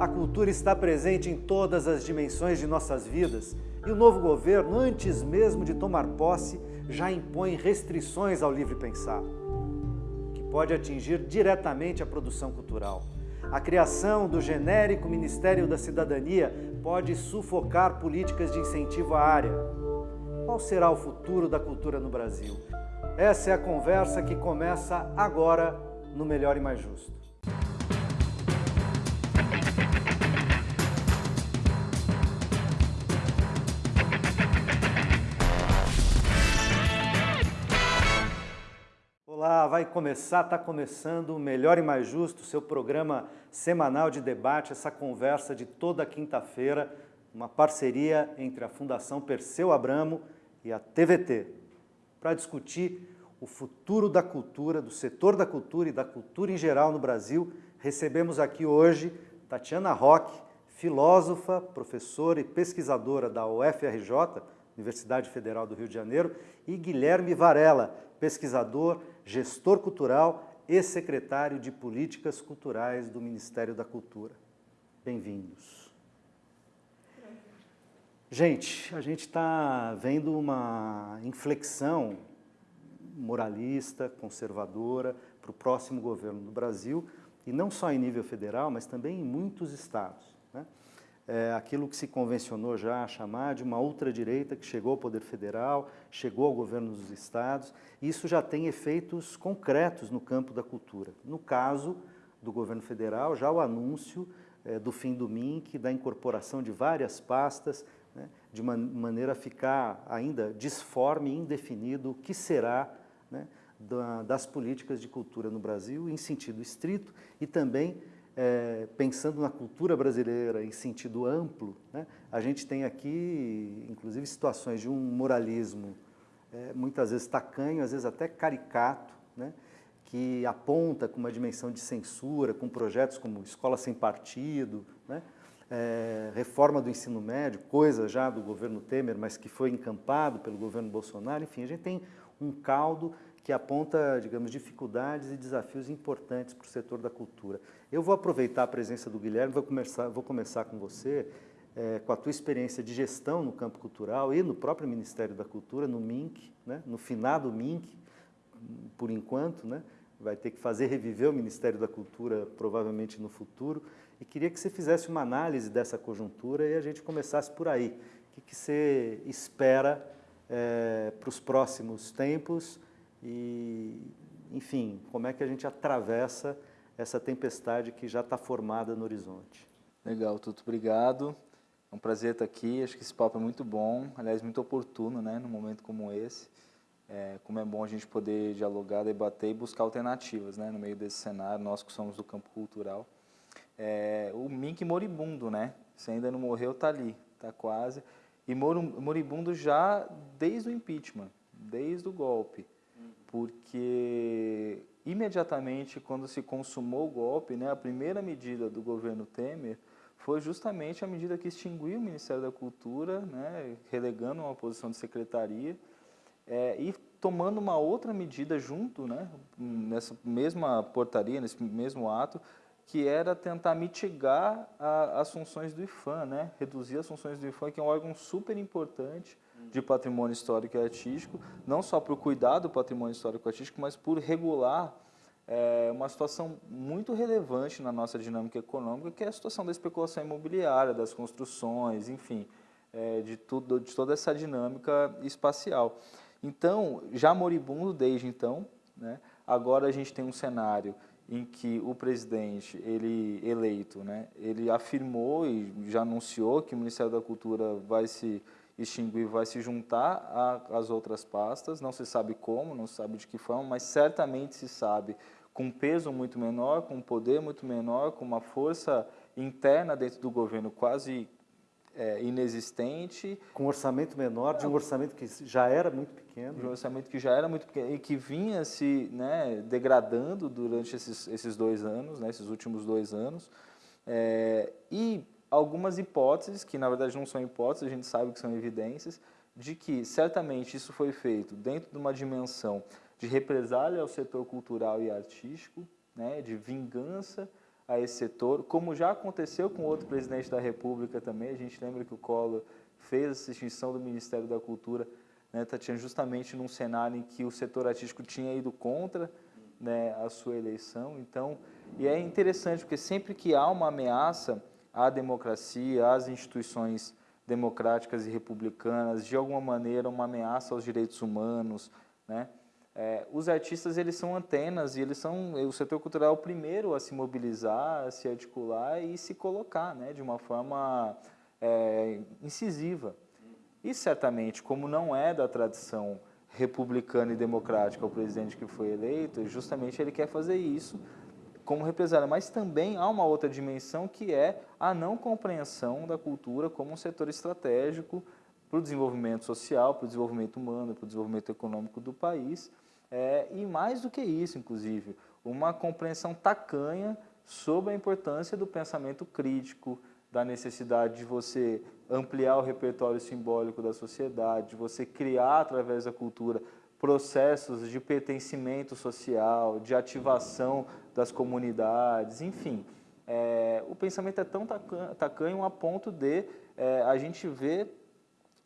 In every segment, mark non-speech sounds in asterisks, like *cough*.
A cultura está presente em todas as dimensões de nossas vidas e o novo governo, antes mesmo de tomar posse, já impõe restrições ao livre pensar, que pode atingir diretamente a produção cultural. A criação do genérico Ministério da Cidadania pode sufocar políticas de incentivo à área. Qual será o futuro da cultura no Brasil? Essa é a conversa que começa agora no Melhor e Mais Justo. Vai começar, está começando o Melhor e Mais Justo, seu programa semanal de debate, essa conversa de toda quinta-feira, uma parceria entre a Fundação Perseu Abramo e a TVT, para discutir o futuro da cultura, do setor da cultura e da cultura em geral no Brasil. Recebemos aqui hoje Tatiana Roque, filósofa, professora e pesquisadora da UFRJ, Universidade Federal do Rio de Janeiro, e Guilherme Varela, pesquisador, gestor cultural e secretário de Políticas Culturais do Ministério da Cultura. Bem-vindos. Gente, a gente está vendo uma inflexão moralista, conservadora, para o próximo governo do Brasil, e não só em nível federal, mas também em muitos estados é, aquilo que se convencionou já a chamar de uma ultradireita que chegou ao poder federal, chegou ao governo dos estados. Isso já tem efeitos concretos no campo da cultura. No caso do governo federal, já o anúncio é, do fim do MINC, da incorporação de várias pastas, né, de maneira a ficar ainda disforme e indefinido o que será né, da, das políticas de cultura no Brasil, em sentido estrito, e também é, pensando na cultura brasileira em sentido amplo, né, a gente tem aqui, inclusive, situações de um moralismo é, muitas vezes tacanho, às vezes até caricato, né, que aponta com uma dimensão de censura, com projetos como Escola Sem Partido, né, é, reforma do ensino médio, coisa já do governo Temer, mas que foi encampado pelo governo Bolsonaro, enfim, a gente tem um caldo que aponta, digamos, dificuldades e desafios importantes para o setor da cultura. Eu vou aproveitar a presença do Guilherme, vou começar, vou começar com você, é, com a tua experiência de gestão no campo cultural e no próprio Ministério da Cultura, no MINC, né, no finado MINC, por enquanto, né, vai ter que fazer reviver o Ministério da Cultura provavelmente no futuro, e queria que você fizesse uma análise dessa conjuntura e a gente começasse por aí. O que, que você espera é, para os próximos tempos, e, enfim, como é que a gente atravessa essa tempestade que já está formada no horizonte. Legal, Tuto, obrigado. É um prazer estar aqui, acho que esse papo é muito bom, aliás, muito oportuno, né, num momento como esse. É, como é bom a gente poder dialogar, debater e buscar alternativas, né, no meio desse cenário, nós que somos do campo cultural. É, o Mink moribundo, né, se ainda não morreu, está ali, está quase. E moribundo já desde o impeachment, desde o golpe porque imediatamente quando se consumou o golpe, né, a primeira medida do governo Temer foi justamente a medida que extinguiu o Ministério da Cultura, né, relegando uma posição de secretaria, é, e tomando uma outra medida junto, né, nessa mesma portaria, nesse mesmo ato, que era tentar mitigar a, as funções do IFAM, né, reduzir as funções do IFAM, que é um órgão super importante, de patrimônio histórico e artístico, não só para o cuidado do patrimônio histórico e artístico, mas por regular é, uma situação muito relevante na nossa dinâmica econômica, que é a situação da especulação imobiliária, das construções, enfim, é, de, tudo, de toda essa dinâmica espacial. Então, já moribundo desde então, né, agora a gente tem um cenário em que o presidente ele eleito, né, ele afirmou e já anunciou que o Ministério da Cultura vai se extinguir vai se juntar às outras pastas, não se sabe como, não se sabe de que forma, mas certamente se sabe com um peso muito menor, com um poder muito menor, com uma força interna dentro do governo quase é, inexistente. Com um orçamento menor, de um orçamento que já era muito pequeno. De um orçamento que já era muito pequeno e que vinha se né, degradando durante esses, esses dois anos, né, esses últimos dois anos. É, e algumas hipóteses, que na verdade não são hipóteses, a gente sabe que são evidências, de que certamente isso foi feito dentro de uma dimensão de represália ao setor cultural e artístico, né, de vingança a esse setor, como já aconteceu com outro presidente da República também, a gente lembra que o Collor fez essa extinção do Ministério da Cultura, né, Tatiana, justamente num cenário em que o setor artístico tinha ido contra né, a sua eleição, então, e é interessante porque sempre que há uma ameaça à democracia, às instituições democráticas e republicanas, de alguma maneira uma ameaça aos direitos humanos, né, é, os artistas eles são antenas e eles são o setor cultural é o primeiro a se mobilizar, a se articular e se colocar, né, de uma forma é, incisiva. E certamente, como não é da tradição republicana e democrática o presidente que foi eleito, justamente ele quer fazer isso como represália. Mas também há uma outra dimensão que é a não compreensão da cultura como um setor estratégico para o desenvolvimento social, para o desenvolvimento humano, para o desenvolvimento econômico do país. É, e mais do que isso, inclusive, uma compreensão tacanha sobre a importância do pensamento crítico, da necessidade de você ampliar o repertório simbólico da sociedade, de você criar através da cultura processos de pertencimento social, de ativação das comunidades, enfim. É, o pensamento é tão tacanho a ponto de é, a gente ver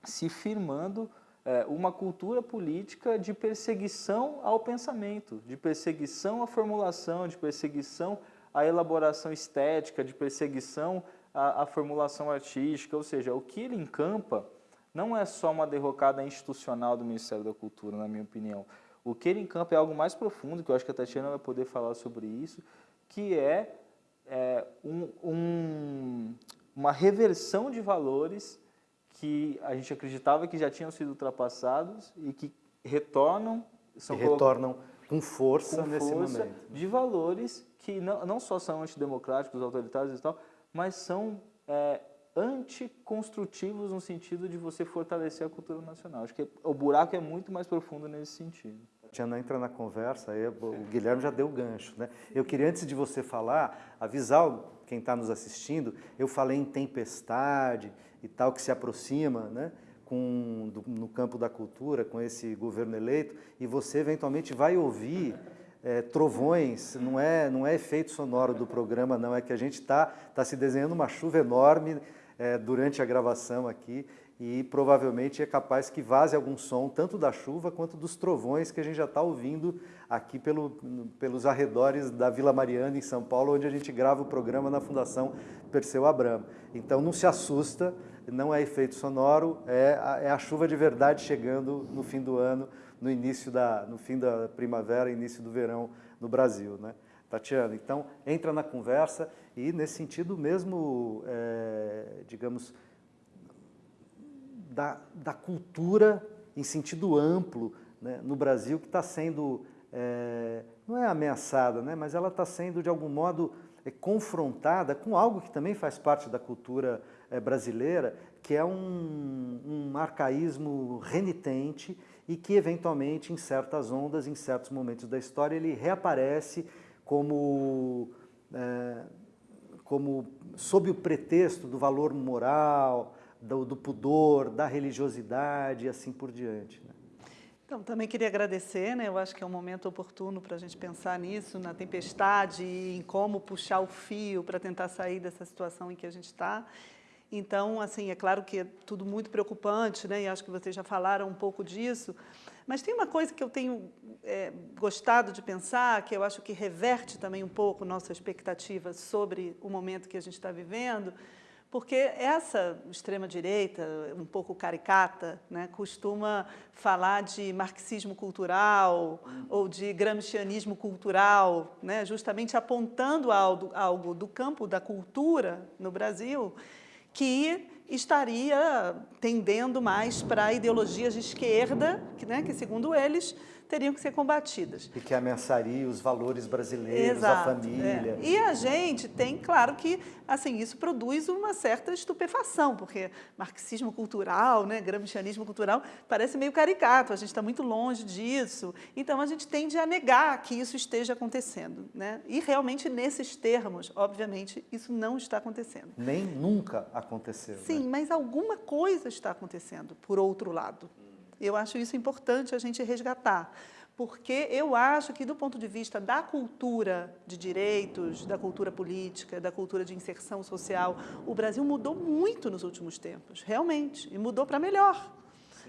se firmando é, uma cultura política de perseguição ao pensamento, de perseguição à formulação, de perseguição à elaboração estética, de perseguição à, à formulação artística, ou seja, o que ele encampa não é só uma derrocada institucional do Ministério da Cultura, na minha opinião. O que ele encampa é algo mais profundo, que eu acho que a Tatiana vai poder falar sobre isso, que é, é um, um, uma reversão de valores que a gente acreditava que já tinham sido ultrapassados e que retornam... São retornam com força com nesse força momento. De valores que não, não só são antidemocráticos, autoritários e tal, mas são é, anticonstrutivos no sentido de você fortalecer a cultura nacional. Acho que o buraco é muito mais profundo nesse sentido. Tiana entra na conversa, aí o Guilherme já deu o gancho. Né? Eu queria, antes de você falar, avisar quem está nos assistindo, eu falei em tempestade e tal, que se aproxima né, com, do, no campo da cultura, com esse governo eleito, e você eventualmente vai ouvir é, trovões, não é, não é efeito sonoro do programa, não, é que a gente está tá se desenhando uma chuva enorme é, durante a gravação aqui, e provavelmente é capaz que vaze algum som, tanto da chuva quanto dos trovões que a gente já está ouvindo aqui pelo, pelos arredores da Vila Mariana, em São Paulo, onde a gente grava o programa na Fundação Perseu Abramo. Então não se assusta, não é efeito sonoro, é a, é a chuva de verdade chegando no fim do ano, no início da, no fim da primavera, início do verão no Brasil. Né? Tatiana, então entra na conversa e nesse sentido mesmo, é, digamos, da, da cultura em sentido amplo né, no Brasil, que está sendo, é, não é ameaçada, né, mas ela está sendo, de algum modo, é, confrontada com algo que também faz parte da cultura é, brasileira, que é um, um arcaísmo renitente e que, eventualmente, em certas ondas, em certos momentos da história, ele reaparece como, é, como sob o pretexto do valor moral, do, do pudor, da religiosidade e assim por diante. Né? Então, também queria agradecer, né? eu acho que é um momento oportuno para a gente pensar nisso, na tempestade e em como puxar o fio para tentar sair dessa situação em que a gente está. Então, assim, é claro que é tudo muito preocupante, né? e acho que vocês já falaram um pouco disso, mas tem uma coisa que eu tenho é, gostado de pensar, que eu acho que reverte também um pouco nossa expectativa sobre o momento que a gente está vivendo, porque essa extrema-direita, um pouco caricata, né, costuma falar de marxismo cultural ou de gramscianismo cultural, né, justamente apontando algo, algo do campo da cultura no Brasil que estaria tendendo mais para ideologias de esquerda, que, né, que segundo eles, teriam que ser combatidas. E que ameaçaria os valores brasileiros, Exato, a família. É. E a gente tem, claro que, assim, isso produz uma certa estupefação, porque marxismo cultural, né, gramscianismo cultural, parece meio caricato, a gente está muito longe disso, então a gente tende a negar que isso esteja acontecendo. Né? E realmente, nesses termos, obviamente, isso não está acontecendo. Nem nunca aconteceu. Sim, né? mas alguma coisa está acontecendo, por outro lado. Eu acho isso importante a gente resgatar, porque eu acho que, do ponto de vista da cultura de direitos, da cultura política, da cultura de inserção social, o Brasil mudou muito nos últimos tempos, realmente, e mudou para melhor.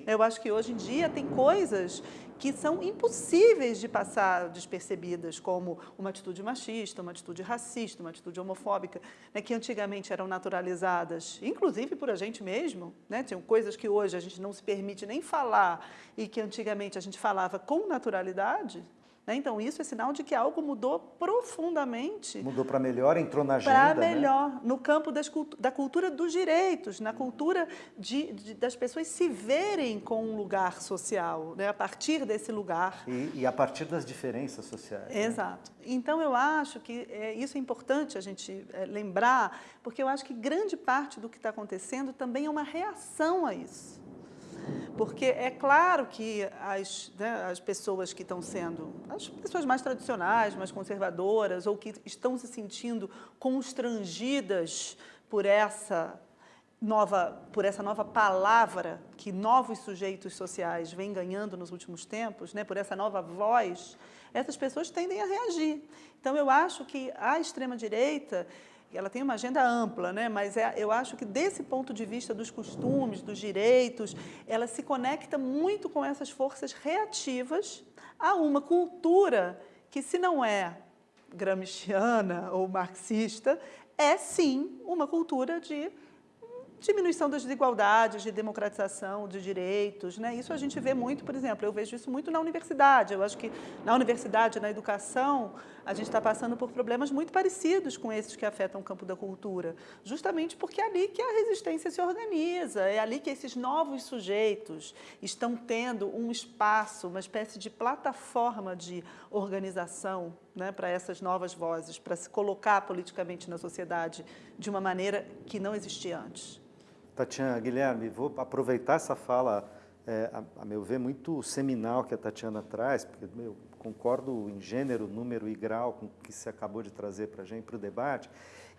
Eu acho que hoje em dia tem coisas que são impossíveis de passar despercebidas, como uma atitude machista, uma atitude racista, uma atitude homofóbica, né, que antigamente eram naturalizadas, inclusive por a gente mesmo. Né, tinham coisas que hoje a gente não se permite nem falar e que antigamente a gente falava com naturalidade. Né? Então, isso é sinal de que algo mudou profundamente. Mudou para melhor, entrou na agenda. Para né? melhor, né? no campo das, da cultura dos direitos, na cultura de, de, das pessoas se verem com um lugar social, né? a partir desse lugar. E, e a partir das diferenças sociais. Né? Exato. Né? Então, eu acho que é, isso é importante a gente é, lembrar, porque eu acho que grande parte do que está acontecendo também é uma reação a isso. Porque é claro que as, né, as pessoas que estão sendo, as pessoas mais tradicionais, mais conservadoras, ou que estão se sentindo constrangidas por essa nova, por essa nova palavra que novos sujeitos sociais vêm ganhando nos últimos tempos, né, por essa nova voz, essas pessoas tendem a reagir. Então, eu acho que a extrema-direita ela tem uma agenda ampla, né? mas é, eu acho que desse ponto de vista dos costumes, dos direitos, ela se conecta muito com essas forças reativas a uma cultura que, se não é gramsciana ou marxista, é sim uma cultura de diminuição das desigualdades, de democratização de direitos. Né? Isso a gente vê muito, por exemplo, eu vejo isso muito na universidade. Eu acho que na universidade, na educação, a gente está passando por problemas muito parecidos com esses que afetam o campo da cultura, justamente porque é ali que a resistência se organiza, é ali que esses novos sujeitos estão tendo um espaço, uma espécie de plataforma de organização né, para essas novas vozes, para se colocar politicamente na sociedade de uma maneira que não existia antes. Tatiana, Guilherme, vou aproveitar essa fala, é, a, a, meu ver, muito seminal que a Tatiana traz, porque eu concordo em gênero, número e grau com o que você acabou de trazer para a gente, para o debate,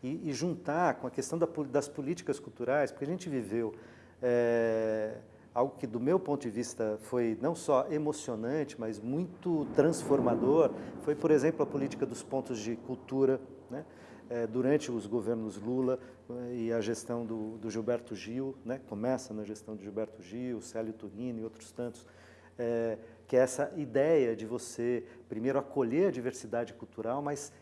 e, e, juntar com a questão da, das políticas culturais, porque a gente viveu é, algo que, do meu ponto de vista, foi não só emocionante, mas muito transformador, foi, por exemplo, a política dos pontos de cultura, né? É, durante os governos Lula é, e a gestão do, do, Gilberto Gil, né, começa na gestão de Gilberto Gil, Célio Turino e outros tantos, é, que é essa ideia de você, primeiro, acolher a diversidade cultural, mas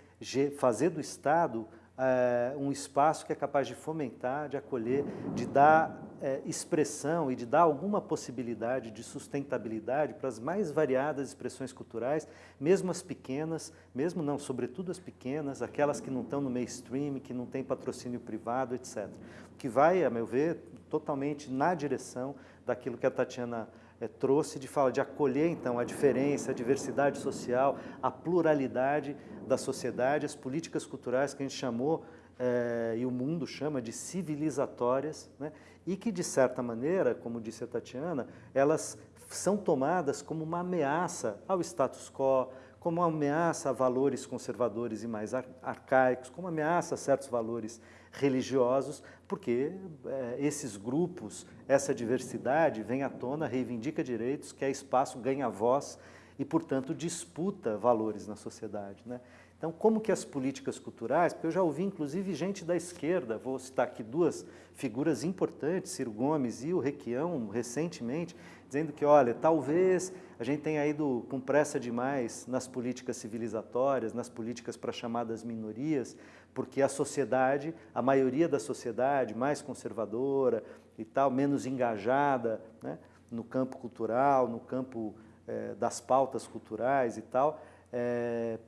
fazer do Estado é, um espaço que é capaz de fomentar, de acolher, de dar é, expressão e de dar alguma possibilidade de sustentabilidade para as mais variadas expressões culturais, mesmo as pequenas, mesmo não, sobretudo as pequenas, aquelas que não estão no mainstream, que não têm patrocínio privado, etc. O que vai, a meu ver, totalmente na direção daquilo que a Tatiana é, trouxe de fala de acolher então a diferença, a diversidade social, a pluralidade da sociedade, as políticas culturais que a gente chamou é, e o mundo chama de civilizatórias, né? e que de certa maneira, como disse a Tatiana, elas são tomadas como uma ameaça ao status quo, como uma ameaça a valores conservadores e mais arcaicos, como ameaça a certos valores religiosos, porque é, esses grupos, essa diversidade vem à tona, reivindica direitos, quer espaço, ganha voz e, portanto, disputa valores na sociedade. Né? Então, como que as políticas culturais, porque eu já ouvi inclusive gente da esquerda, vou citar aqui duas figuras importantes, Ciro Gomes e o Requião, recentemente, dizendo que, olha, talvez a gente tenha ido com pressa demais nas políticas civilizatórias, nas políticas para chamadas minorias, porque a sociedade, a maioria da sociedade mais conservadora e tal, menos engajada né, no campo cultural, no campo é, das pautas culturais e tal, é,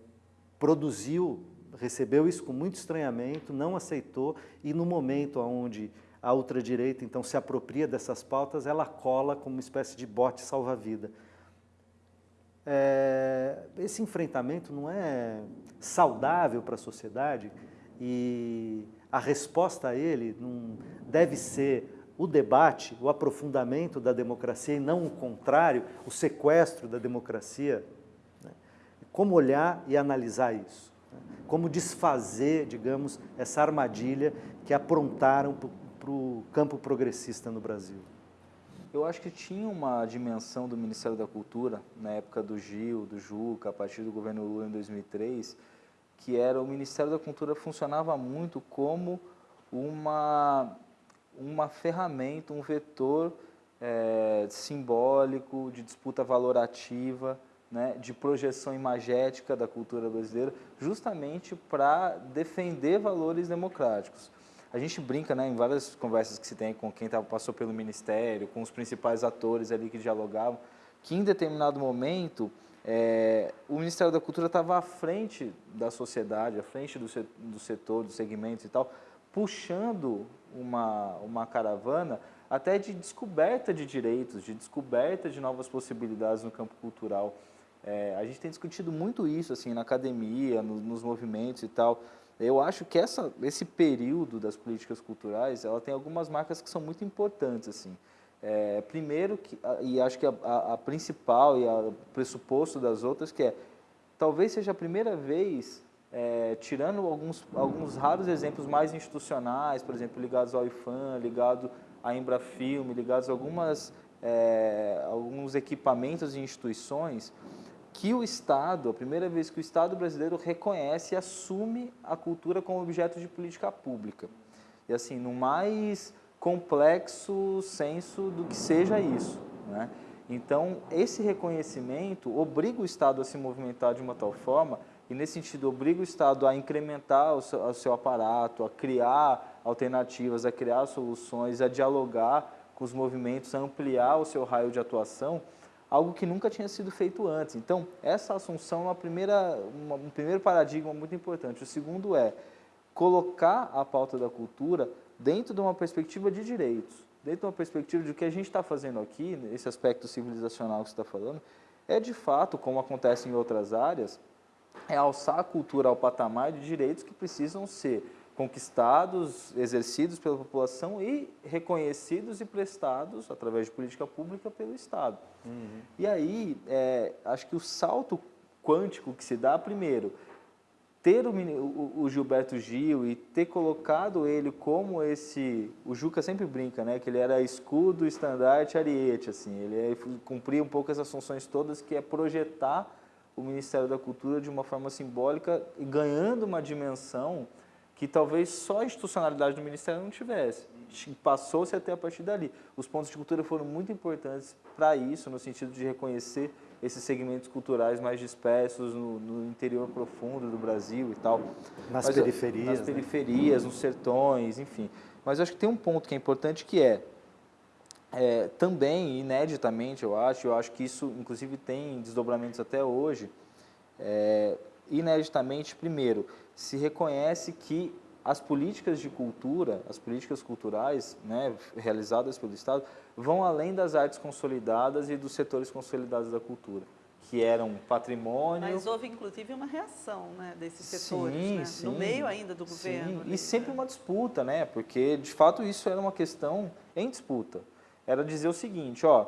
produziu, recebeu isso com muito estranhamento, não aceitou e no momento onde a ultradireita então se apropria dessas pautas, ela cola como uma espécie de bote salva-vida. É, esse enfrentamento não é saudável para a sociedade, e a resposta a ele não deve ser o debate, o aprofundamento da democracia e não o contrário, o sequestro da democracia. Né? Como olhar e analisar isso? Né? Como desfazer, digamos, essa armadilha que aprontaram para o campo progressista no Brasil? Eu acho que tinha uma dimensão do Ministério da Cultura, na época do Gil, do Juca, a partir do governo Lula em 2003, que era o Ministério da Cultura funcionava muito como uma, uma ferramenta, um vetor é, simbólico, de disputa valorativa, né, de projeção imagética da cultura brasileira, justamente para defender valores democráticos. A gente brinca né, em várias conversas que se tem com quem passou pelo Ministério, com os principais atores ali que dialogavam, que em determinado momento é, o Ministério da Cultura estava à frente da sociedade, à frente do, do setor, dos segmentos e tal, puxando uma, uma caravana até de descoberta de direitos, de descoberta de novas possibilidades no campo cultural. É, a gente tem discutido muito isso assim na academia, no, nos movimentos e tal. Eu acho que essa, esse período das políticas culturais, ela tem algumas marcas que são muito importantes assim. É, primeiro, que, e acho que a, a, a principal e o pressuposto das outras, que é, talvez seja a primeira vez, é, tirando alguns, alguns raros exemplos mais institucionais, por exemplo, ligados ao IFAM, ligado à Embrafilme, ligados a algumas, é, alguns equipamentos e instituições, que o Estado, a primeira vez que o Estado brasileiro reconhece e assume a cultura como objeto de política pública. E assim, no mais complexo senso do que seja isso. Né? Então, esse reconhecimento obriga o Estado a se movimentar de uma tal forma, e nesse sentido obriga o Estado a incrementar o seu, o seu aparato, a criar alternativas, a criar soluções, a dialogar com os movimentos, a ampliar o seu raio de atuação, algo que nunca tinha sido feito antes. Então, essa assunção é uma primeira, uma, um primeiro paradigma muito importante. O segundo é colocar a pauta da cultura dentro de uma perspectiva de direitos, dentro de uma perspectiva de que a gente está fazendo aqui, esse aspecto civilizacional que você está falando, é de fato, como acontece em outras áreas, é alçar a cultura ao patamar de direitos que precisam ser conquistados, exercidos pela população e reconhecidos e prestados, através de política pública, pelo Estado. Uhum. E aí, é, acho que o salto quântico que se dá, primeiro, ter o, o, Gilberto Gil e ter colocado ele como esse... O Juca sempre brinca, né? Que ele era escudo, estandarte, ariete, assim. Ele é, cumpria um pouco essas funções todas, que é projetar o Ministério da Cultura de uma forma simbólica e ganhando uma dimensão que talvez só a institucionalidade do Ministério não tivesse. Passou-se até a partir dali. Os pontos de cultura foram muito importantes para isso, no sentido de reconhecer esses segmentos culturais mais dispersos no, no, interior profundo do Brasil e tal. Nas Mas, periferias. Nas né? periferias, nos sertões, enfim. Mas acho que tem um ponto que é importante que é, é, também, ineditamente, eu acho, eu acho que isso, inclusive, tem desdobramentos até hoje, é, ineditamente, primeiro, se reconhece que as políticas de cultura, as políticas culturais né, realizadas pelo Estado, vão além das artes consolidadas e dos setores consolidados da cultura, que eram patrimônio... Mas houve, inclusive, uma reação né, desses setores, sim, né? sim, no meio ainda do governo. Sim, e sempre uma disputa, né? porque, de fato, isso era uma questão em disputa. Era dizer o seguinte, ó,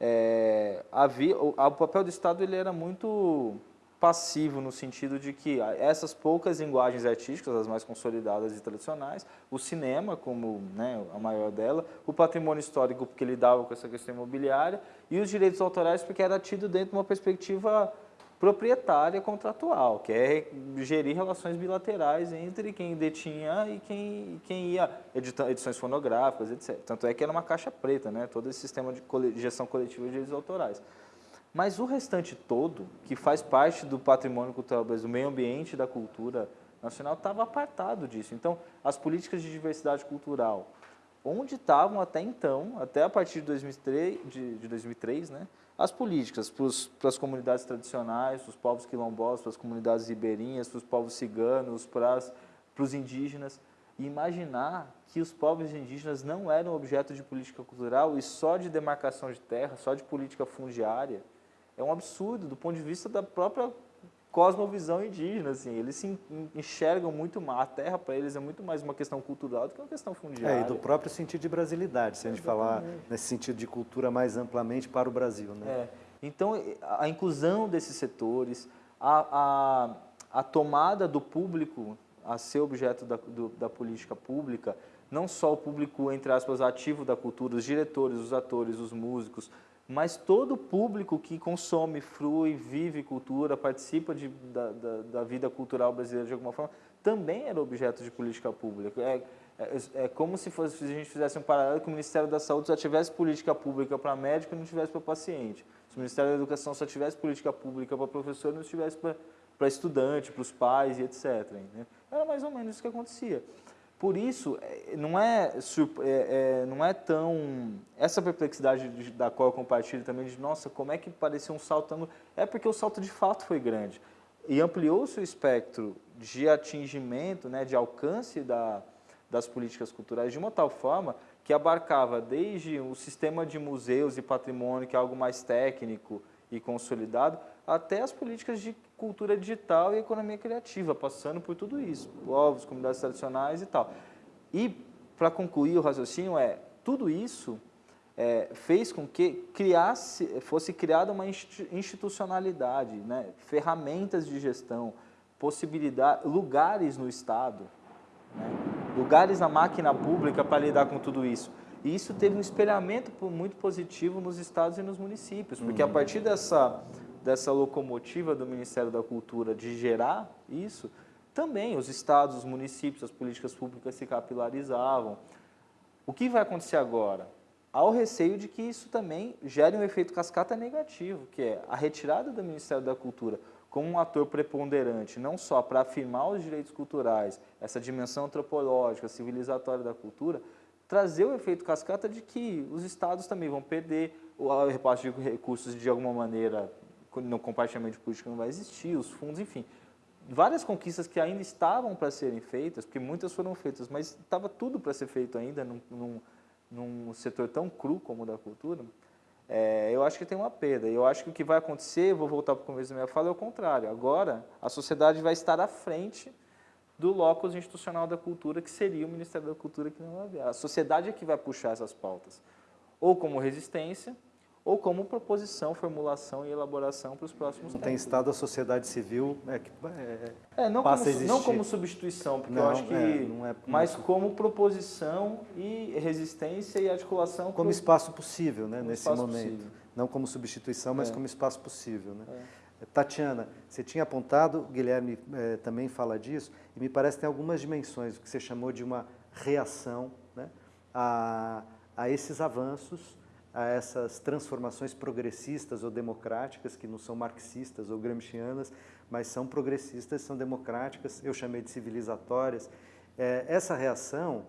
é, havia, o, o papel do Estado ele era muito passivo no sentido de que essas poucas linguagens artísticas, as mais consolidadas e tradicionais, o cinema como né, a maior dela, o patrimônio histórico porque lidava com essa questão imobiliária e os direitos autorais porque era tido dentro de uma perspectiva proprietária contratual, que é gerir relações bilaterais entre quem detinha e quem, quem ia edições fonográficas, etc. Tanto é que era uma caixa preta, né, todo esse sistema de gestão coletiva de direitos autorais. Mas o restante todo, que faz parte do patrimônio cultural brasileiro, do meio ambiente da cultura nacional, estava apartado disso. Então, as políticas de diversidade cultural, onde estavam até então, até a partir de 2003, de, de 2003 né, as políticas para as comunidades tradicionais, para os povos quilombolas, para as comunidades ribeirinhas, para os povos ciganos, para, os indígenas, imaginar que os povos indígenas não eram objeto de política cultural e só de demarcação de terra, só de política fundiária, é um absurdo do ponto de vista da própria cosmovisão indígena, assim, eles se enxergam muito mais, a terra para eles é muito mais uma questão cultural do que uma questão fundiária. É, e do próprio sentido de brasilidade, se a gente falar nesse sentido de cultura mais amplamente para o Brasil. Né? É. Então, a inclusão desses setores, a, a, a tomada do público, a, a ser objeto da, do, da política pública, não só o público, entre aspas, ativo da cultura, os diretores, os atores, os músicos, mas todo público que consome, frui, vive cultura, participa de, da, da, da, vida cultural brasileira de alguma forma, também era objeto de política pública. É, é, é como se, fosse, se a gente fizesse um paralelo que o Ministério da Saúde só tivesse política pública para médico e não tivesse para paciente. Se o Ministério da Educação só tivesse política pública para professor e não tivesse para estudante, para os pais e etc. Era mais ou menos isso que acontecia. Por isso, é, não é, é, é, não é tão... Essa perplexidade da qual eu compartilho também, de nossa, como é que parecia um salto... É porque o salto de fato foi grande. E ampliou-se o espectro de atingimento, né, de alcance da, das políticas culturais de uma tal forma que abarcava desde o sistema de museus e patrimônio, que é algo mais técnico e consolidado, até as políticas de cultura digital e economia criativa, passando por tudo isso, povos, comunidades tradicionais e tal. E, para concluir o raciocínio, é tudo isso é, fez com que criasse, fosse criada uma institucionalidade, né, ferramentas de gestão, possibilidade, lugares no Estado, né, lugares na máquina pública para lidar com tudo isso. E isso teve um espelhamento muito positivo nos estados e nos municípios, porque uhum. a partir dessa dessa locomotiva do Ministério da Cultura de gerar isso, também os estados, os municípios, as políticas públicas se capilarizavam. O que vai acontecer agora? Há o receio de que isso também gere um efeito cascata negativo, que é a retirada do Ministério da Cultura como um ator preponderante, não só para afirmar os direitos culturais, essa dimensão antropológica, civilizatória da cultura, trazer o efeito cascata de que os estados também vão perder o repasse de recursos de alguma maneira no compartilhamento de política não vai existir, os fundos, enfim. Várias conquistas que ainda estavam para serem feitas, porque muitas foram feitas, mas estava tudo para ser feito ainda num, num, num, setor tão cru como o da cultura, é, eu acho que tem uma perda. Eu acho que o que vai acontecer, vou voltar para o começo da minha fala, é o contrário. Agora, a sociedade vai estar à frente do locus institucional da cultura, que seria o Ministério da Cultura, que não havia. A sociedade é que vai puxar essas pautas, ou como resistência, ou como proposição, formulação e elaboração para os próximos Não tem Estado, a sociedade civil é que é, é, não, passa como, a existir. não como substituição, porque não, eu acho que... É, não é, mas como proposição e resistência e articulação... Como espaço possível, né, nesse momento. Possível. Não como substituição, mas é. como espaço possível. Né? É. Tatiana, você tinha apontado, Guilherme é, também fala disso, e me parece que tem algumas dimensões, o que você chamou de uma reação né, a, a esses avanços a essas transformações progressistas ou democráticas, que não são marxistas ou gramscianas, mas são progressistas, são democráticas, eu chamei de civilizatórias. É, essa reação,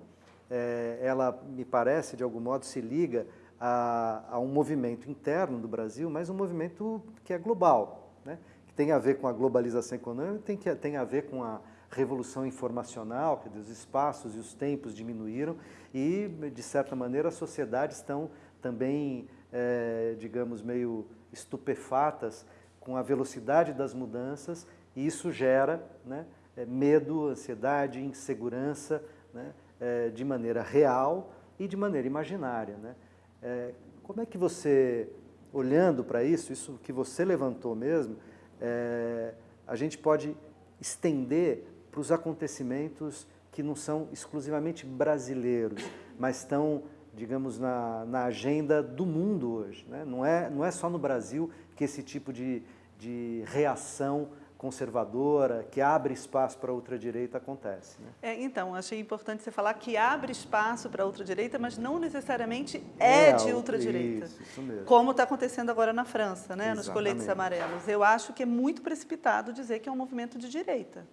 é, ela me parece, de algum modo, se liga a, a, um movimento interno do Brasil, mas um movimento que é global, né? que tem a ver com a globalização econômica, tem, que, tem a ver com a revolução informacional, que os espaços e os tempos diminuíram e, de certa maneira, as sociedades estão também, é, digamos, meio estupefatas com a velocidade das mudanças e isso gera né, é, medo, ansiedade, insegurança né, é, de maneira real e de maneira imaginária. Né? É, como é que você, olhando para isso, isso que você levantou mesmo, é, a gente pode estender para os acontecimentos que não são exclusivamente brasileiros, mas estão digamos, na, na agenda do mundo hoje. Né? Não, é, não é só no Brasil que esse tipo de, de reação conservadora, que abre espaço para a ultradireita acontece. Né? É, então, achei importante você falar que abre espaço para a ultradireita, mas não necessariamente é, é de ultradireita. Isso, isso mesmo. Como está acontecendo agora na França, né, nos coletes amarelos. Eu acho que é muito precipitado dizer que é um movimento de direita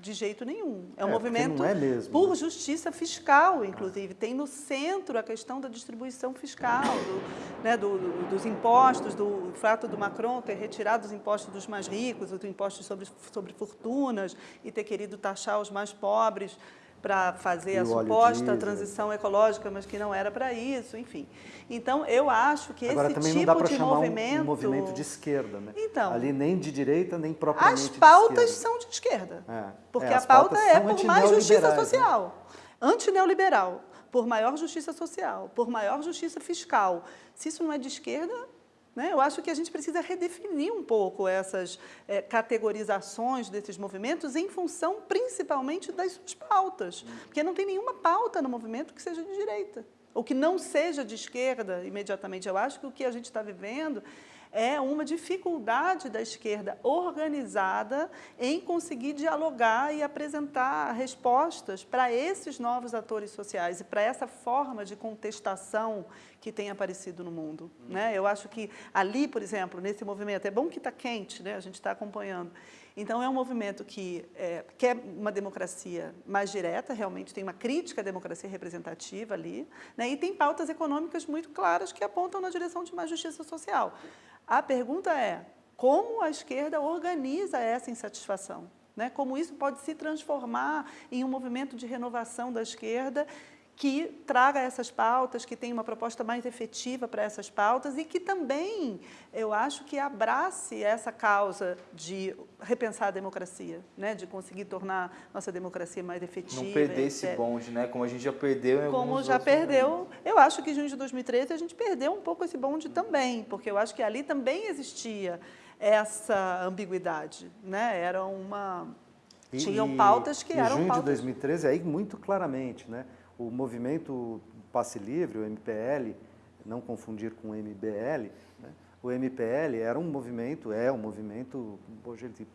de jeito nenhum. É um é, movimento é por justiça fiscal, inclusive. Tem no centro a questão da distribuição fiscal, do, né, do, do, dos impostos, do fato do Macron ter retirado os impostos dos mais ricos, os impostos sobre, sobre fortunas e ter querido taxar os mais pobres para fazer e a suposta transição ecológica, mas que não era para isso, enfim. Então, eu acho que Agora, esse também tipo não dá de chamar movimento... Um, um movimento de esquerda, né? Então, Ali nem de direita, nem propriamente As pautas são de esquerda, é. porque é, a pauta é por mais justiça né? social, né? antineoliberal, por maior justiça social, por maior justiça fiscal. Se isso não é de esquerda, Né? Eu acho que a gente precisa redefinir um pouco essas é, categorizações desses movimentos em função principalmente das suas pautas, porque não tem nenhuma pauta no movimento que seja de direita, ou que não seja de esquerda imediatamente. Eu acho que o que a gente está vivendo é uma dificuldade da esquerda organizada em conseguir dialogar e apresentar respostas para esses novos atores sociais e para essa forma de contestação que tem aparecido no mundo. Né? Eu acho que ali, por exemplo, nesse movimento, é bom que está quente, né? a gente está acompanhando, então, é um movimento que é, quer uma democracia mais direta, realmente tem uma crítica à democracia representativa ali, né, e tem pautas econômicas muito claras que apontam na direção de mais justiça social. A pergunta é, como a esquerda organiza essa insatisfação? Né? Como isso pode se transformar em um movimento de renovação da esquerda que traga essas pautas, que tenha uma proposta mais efetiva para essas pautas e que também, eu acho, que abrace essa causa de repensar a democracia, né? de conseguir tornar nossa democracia mais efetiva. Não perder esse bonde, né? como a gente já perdeu em Como já perdeu. Momentos. Eu acho que em junho de 2013 a gente perdeu um pouco esse bonde também, porque eu acho que ali também existia essa ambiguidade. Né? Era uma... E, Tinham pautas que e eram junho pautas... de 2013, aí muito claramente, né? O movimento Passe Livre, o MPL, não confundir com o MBL, né? o MPL era um movimento, é um movimento, hoje ele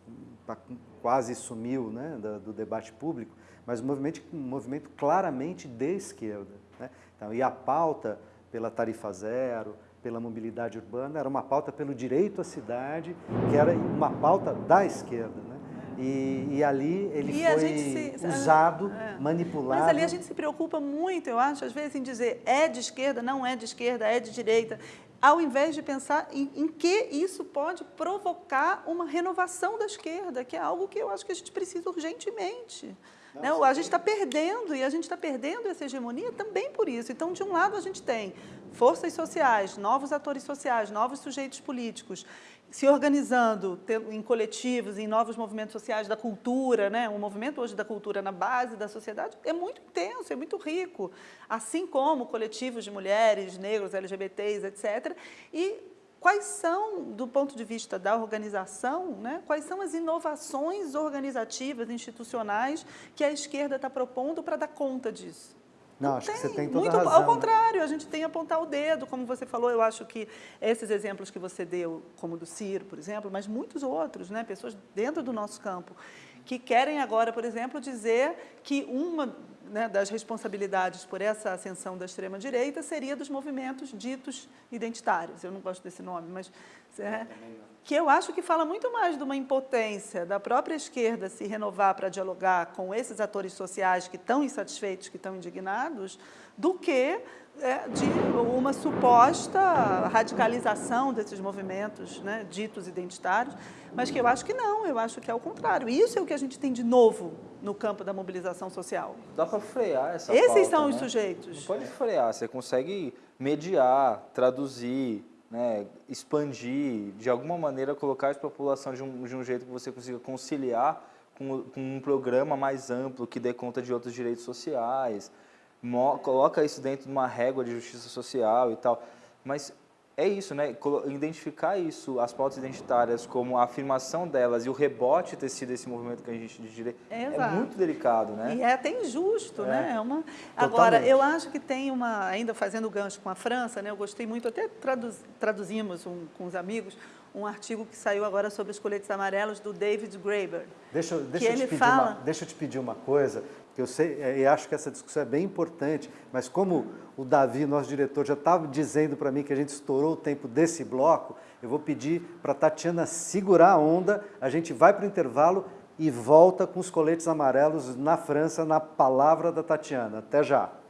tá, quase sumiu né, do, debate público, mas um movimento, um movimento claramente de esquerda. Né? Então, e a pauta pela tarifa zero, pela mobilidade urbana, era uma pauta pelo direito à cidade, que era uma pauta da esquerda. Né? E, e ali ele e foi se, usado, é. manipulado. Mas ali a gente se preocupa muito, eu acho, às vezes, em dizer é de esquerda, não é de esquerda, é de direita, ao invés de pensar em, em que isso pode provocar uma renovação da esquerda, que é algo que eu acho que a gente precisa urgentemente. Né? A gente está perdendo, e a gente está perdendo essa hegemonia também por isso. Então, de um lado, a gente tem forças sociais, novos atores sociais, novos sujeitos políticos, se organizando em coletivos, em novos movimentos sociais da cultura, né? um movimento hoje da cultura na base da sociedade é muito intenso, é muito rico, assim como coletivos de mulheres, negros, LGBTs, etc. E quais são, do ponto de vista da organização, né? quais são as inovações organizativas, institucionais que a esquerda está propondo para dar conta disso? Não, acho tem, que você tem toda muito, razão. Ao né? contrário, a gente tem que apontar o dedo, como você falou, eu acho que esses exemplos que você deu, como do Ciro, por exemplo, mas muitos outros, né, pessoas dentro do nosso campo, que querem agora, por exemplo, dizer que uma né, das responsabilidades por essa ascensão da extrema-direita seria dos movimentos ditos identitários. Eu não gosto desse nome, mas... É, que eu acho que fala muito mais de uma impotência da própria esquerda se renovar para dialogar com esses atores sociais que estão insatisfeitos, que estão indignados, do que é, de uma suposta radicalização desses movimentos né, ditos identitários, mas que eu acho que não, eu acho que é o contrário. Isso é o que a gente tem de novo no campo da mobilização social. Dá para frear essa Esses pauta, são né? os sujeitos. Não pode frear, você consegue mediar, traduzir, né, expandir, de alguma maneira colocar a população de um, de um jeito que você consiga conciliar com, com, um programa mais amplo que dê conta de outros direitos sociais, mo, coloca isso dentro de uma régua de justiça social e tal. Mas é isso, né? Identificar isso, as pautas identitárias, como a afirmação delas e o rebote ter sido esse movimento que a gente direito é, muito delicado, né? E é até injusto, é. né? É uma... Agora, eu acho que tem uma, ainda fazendo gancho com a França, né? Eu gostei muito, até traduz, traduzimos um, com os amigos, um artigo que saiu agora sobre os coletes amarelos do David Graeber. Deixa, deixa, eu, te pedir fala... uma, deixa eu te pedir uma coisa, eu sei é, e acho que essa discussão é bem importante, mas como o Davi, nosso diretor, já estava dizendo para mim que a gente estourou o tempo desse bloco, eu vou pedir para a Tatiana segurar a onda, a gente vai para o intervalo e volta com os coletes amarelos na França, na palavra da Tatiana. Até já!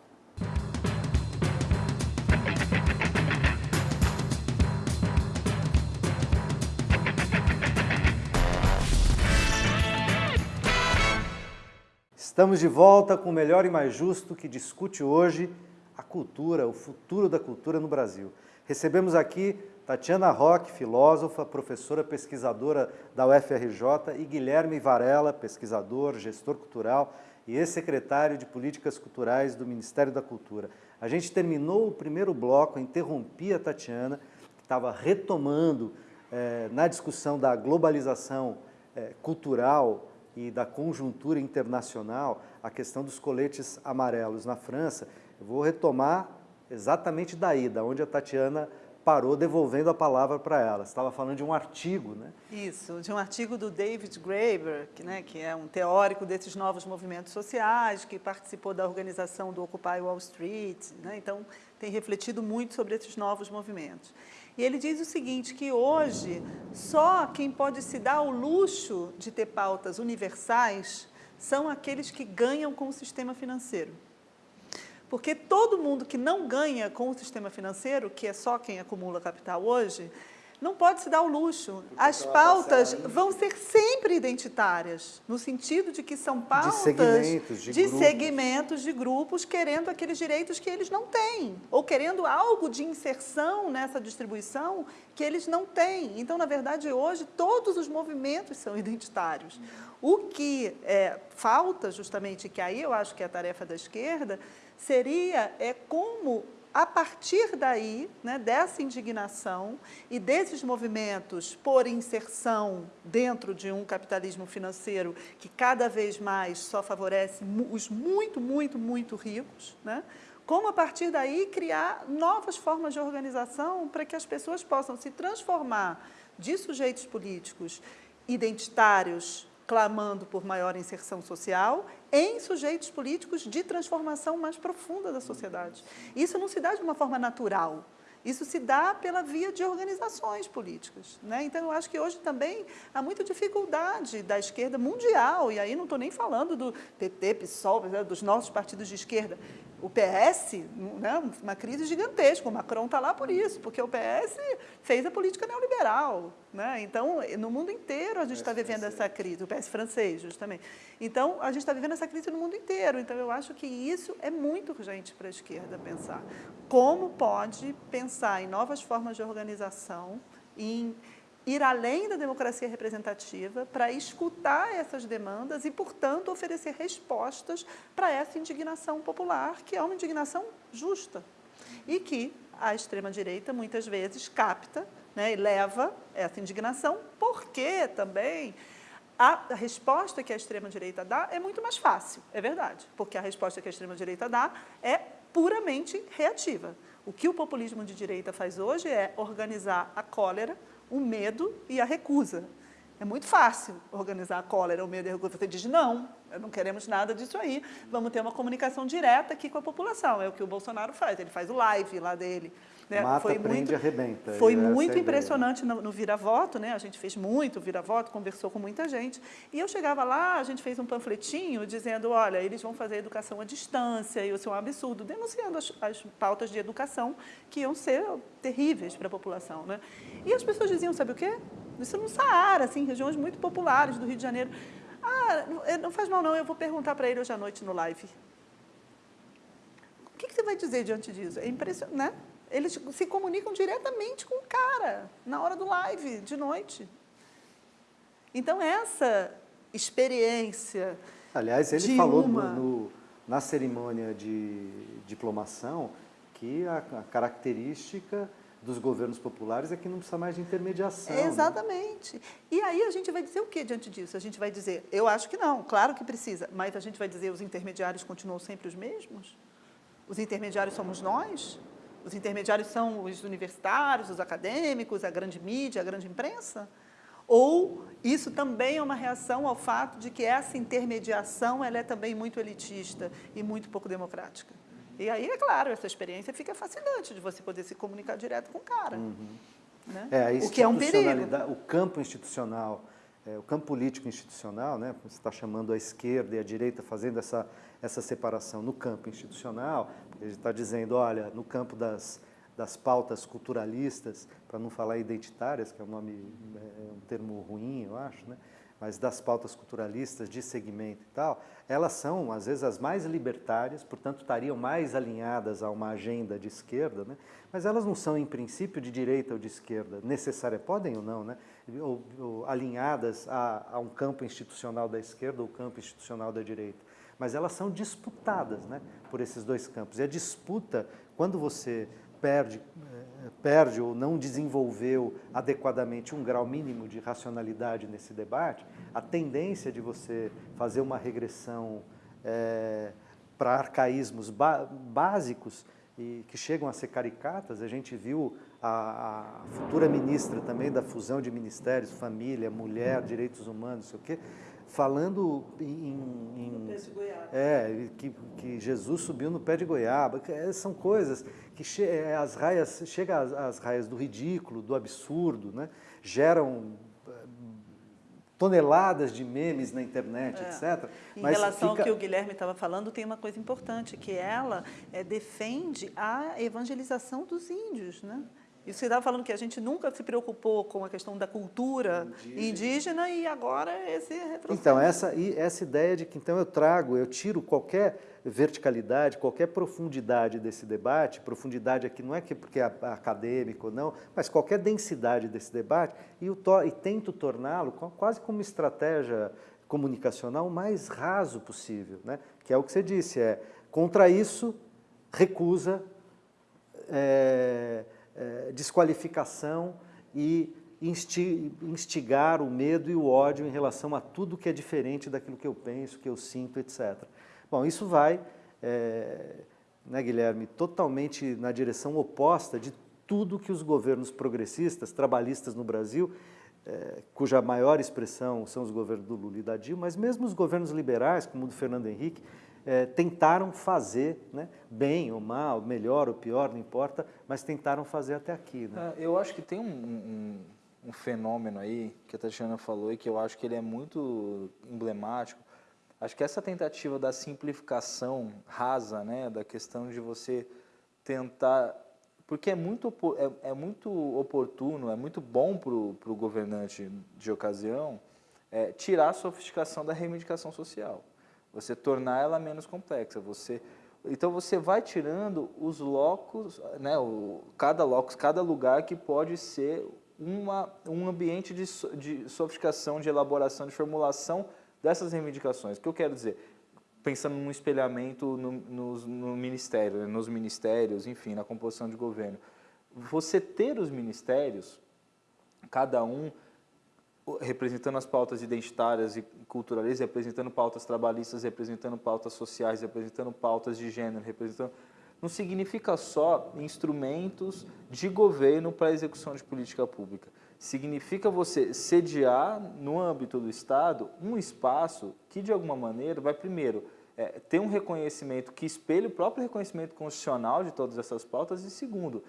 Estamos de volta com o Melhor e Mais Justo, que discute hoje a cultura, o futuro da cultura no Brasil. Recebemos aqui Tatiana Roque, filósofa, professora pesquisadora da UFRJ, e Guilherme Varela, pesquisador, gestor cultural e ex-secretário de Políticas Culturais do Ministério da Cultura. A gente terminou o primeiro bloco, interrompi a Tatiana, que estava retomando é, na discussão da globalização é, cultural e da conjuntura internacional a questão dos coletes amarelos na França. Eu vou retomar exatamente daí, da onde a Tatiana parou devolvendo a palavra para ela. Você estava falando de um artigo, né? Isso, de um artigo do David Graeber, que, né, que é um teórico desses novos movimentos sociais, que participou da organização do Occupy Wall Street, né, então tem refletido muito sobre esses novos movimentos. E ele diz o seguinte, que hoje só quem pode se dar o luxo de ter pautas universais são aqueles que ganham com o sistema financeiro. Porque todo mundo que não ganha com o sistema financeiro, que é só quem acumula capital hoje, não pode se dar o luxo. As pautas vão ser sempre identitárias, no sentido de que são pautas de segmentos de, de grupos. segmentos de grupos querendo aqueles direitos que eles não têm, ou querendo algo de inserção nessa distribuição que eles não têm. Então, na verdade, hoje, todos os movimentos são identitários. O que é, falta, justamente, que aí eu acho que é a tarefa da esquerda, seria é como a partir daí, né, dessa indignação e desses movimentos por inserção dentro de um capitalismo financeiro que cada vez mais só favorece os muito, muito, muito ricos, né, como a partir daí criar novas formas de organização para que as pessoas possam se transformar de sujeitos políticos identitários, clamando por maior inserção social, em sujeitos políticos de transformação mais profunda da sociedade. Isso não se dá de uma forma natural, isso se dá pela via de organizações políticas. Né? Então, eu acho que hoje também há muita dificuldade da esquerda mundial, e aí não estou nem falando do PT, PSOL, né, dos nossos partidos de esquerda, o PS, né, uma crise gigantesca, o Macron está lá por isso, porque o PS fez a política neoliberal. Né? Então, no mundo inteiro a gente está vivendo essa crise, o PS francês, justamente. Então, a gente está vivendo essa crise no mundo inteiro. Então, eu acho que isso é muito urgente para a esquerda pensar. Como pode pensar em novas formas de organização, em ir além da democracia representativa para escutar essas demandas e, portanto, oferecer respostas para essa indignação popular, que é uma indignação justa e que a extrema-direita muitas vezes capta né, e leva essa indignação, porque também a resposta que a extrema-direita dá é muito mais fácil, é verdade, porque a resposta que a extrema-direita dá é puramente reativa. O que o populismo de direita faz hoje é organizar a cólera, o medo e a recusa. É muito fácil organizar a cólera, o medo e a recusa. Você diz, não, não queremos nada disso aí, vamos ter uma comunicação direta aqui com a população. É o que o Bolsonaro faz, ele faz o live lá dele. Né? Mata, foi prende, muito, arrebenta. Foi muito impressionante no, no vira-voto, né? a gente fez muito vira-voto, conversou com muita gente. E eu chegava lá, a gente fez um panfletinho dizendo, olha, eles vão fazer educação à distância, e isso é um absurdo, denunciando as, as pautas de educação que iam ser terríveis para a população. Né? E as pessoas diziam, sabe o quê? Isso no Saara, assim, regiões muito populares do Rio de Janeiro. Ah, não faz mal não, eu vou perguntar para ele hoje à noite no live. O que, que você vai dizer diante disso? É impressionante, né? Eles se comunicam diretamente com o cara, na hora do live, de noite. Então, essa experiência Aliás, ele falou uma... no, na cerimônia de diplomação que a, a, característica dos governos populares é que não precisa mais de intermediação. Né? Exatamente. Né? E aí a gente vai dizer o que diante disso? A gente vai dizer, eu acho que não, claro que precisa, mas a gente vai dizer os intermediários continuam sempre os mesmos? Os intermediários somos nós? Os intermediários são os universitários, os acadêmicos, a grande mídia, a grande imprensa? Ou isso também é uma reação ao fato de que essa intermediação ela é também muito elitista e muito pouco democrática? E aí, é claro, essa experiência fica fascinante de você poder se comunicar direto com o cara. Uhum. Né? É, o que é um perigo. O campo institucional, é, o campo político institucional, né? você está chamando a esquerda e a direita fazendo essa, essa separação no campo institucional, ele está dizendo, olha, no campo das, das pautas culturalistas, para não falar identitárias, que é um, nome, é um termo ruim, eu acho, né? mas das pautas culturalistas de segmento e tal, elas são, às vezes, as mais libertárias, portanto, estariam mais alinhadas a uma agenda de esquerda, né? mas elas não são, em princípio, de direita ou de esquerda, necessárias, podem ou não, né? Ou, ou alinhadas a, a um campo institucional da esquerda ou campo institucional da direita mas elas são disputadas né, por esses dois campos. E a disputa, quando você perde perde ou não desenvolveu adequadamente um grau mínimo de racionalidade nesse debate, a tendência de você fazer uma regressão é, para arcaísmos básicos e que chegam a ser caricatas, a gente viu a, a, futura ministra também da fusão de ministérios, família, mulher, direitos humanos, não sei o quê, falando em... em é, que, que, Jesus subiu no pé de goiaba. É, são coisas que che, é, as raias, chega às, às raias do ridículo, do absurdo, né? geram é, toneladas de memes na internet, é. etc. Em Mas relação fica... ao que o Guilherme estava falando, tem uma coisa importante, que ela é, defende a evangelização dos índios, né? E você estava falando que a gente nunca se preocupou com a questão da cultura indígena, indígena e agora esse retrocesso. Então, essa, essa ideia de que então eu trago, eu tiro qualquer verticalidade, qualquer profundidade desse debate, profundidade aqui não é que porque é acadêmico ou não, mas qualquer densidade desse debate, e, to, e tento torná-lo quase como estratégia comunicacional o mais raso possível, né? que é o que você disse, é contra isso, recusa, é, desqualificação e instigar o medo e o ódio em relação a tudo que é diferente daquilo que eu penso, que eu sinto, etc. Bom, isso vai, é, né, Guilherme, totalmente na direção oposta de tudo que os governos progressistas, trabalhistas no Brasil, é, cuja maior expressão são os governos do Lula e da Dilma, mas mesmo os governos liberais, como o do Fernando Henrique, é, tentaram fazer, né, bem ou mal, melhor ou pior, não importa, mas tentaram fazer até aqui. Né? É, eu acho que tem um, um, um, fenômeno aí, que a Tatiana falou, e que eu acho que ele é muito emblemático. Acho que essa tentativa da simplificação rasa, né, da questão de você tentar... Porque é muito, é, é muito oportuno, é muito bom para o governante de ocasião é, tirar a sofisticação da reivindicação social você tornar ela menos complexa. Você, então você vai tirando os locos, né, o, cada locus, cada lugar que pode ser uma, um ambiente de, de sofisticação, de elaboração, de formulação dessas reivindicações. O que eu quero dizer? Pensando num espelhamento no, no, no ministério, né, nos ministérios, enfim, na composição de governo. Você ter os ministérios, cada um representando as pautas identitárias e culturalistas, representando pautas trabalhistas, representando pautas sociais, representando pautas de gênero, representando... Não significa só instrumentos de governo para execução de política pública. Significa você sediar, no âmbito do Estado, um espaço que, de alguma maneira, vai, primeiro, é, ter um reconhecimento que espelhe o próprio reconhecimento constitucional de todas essas pautas e, segundo,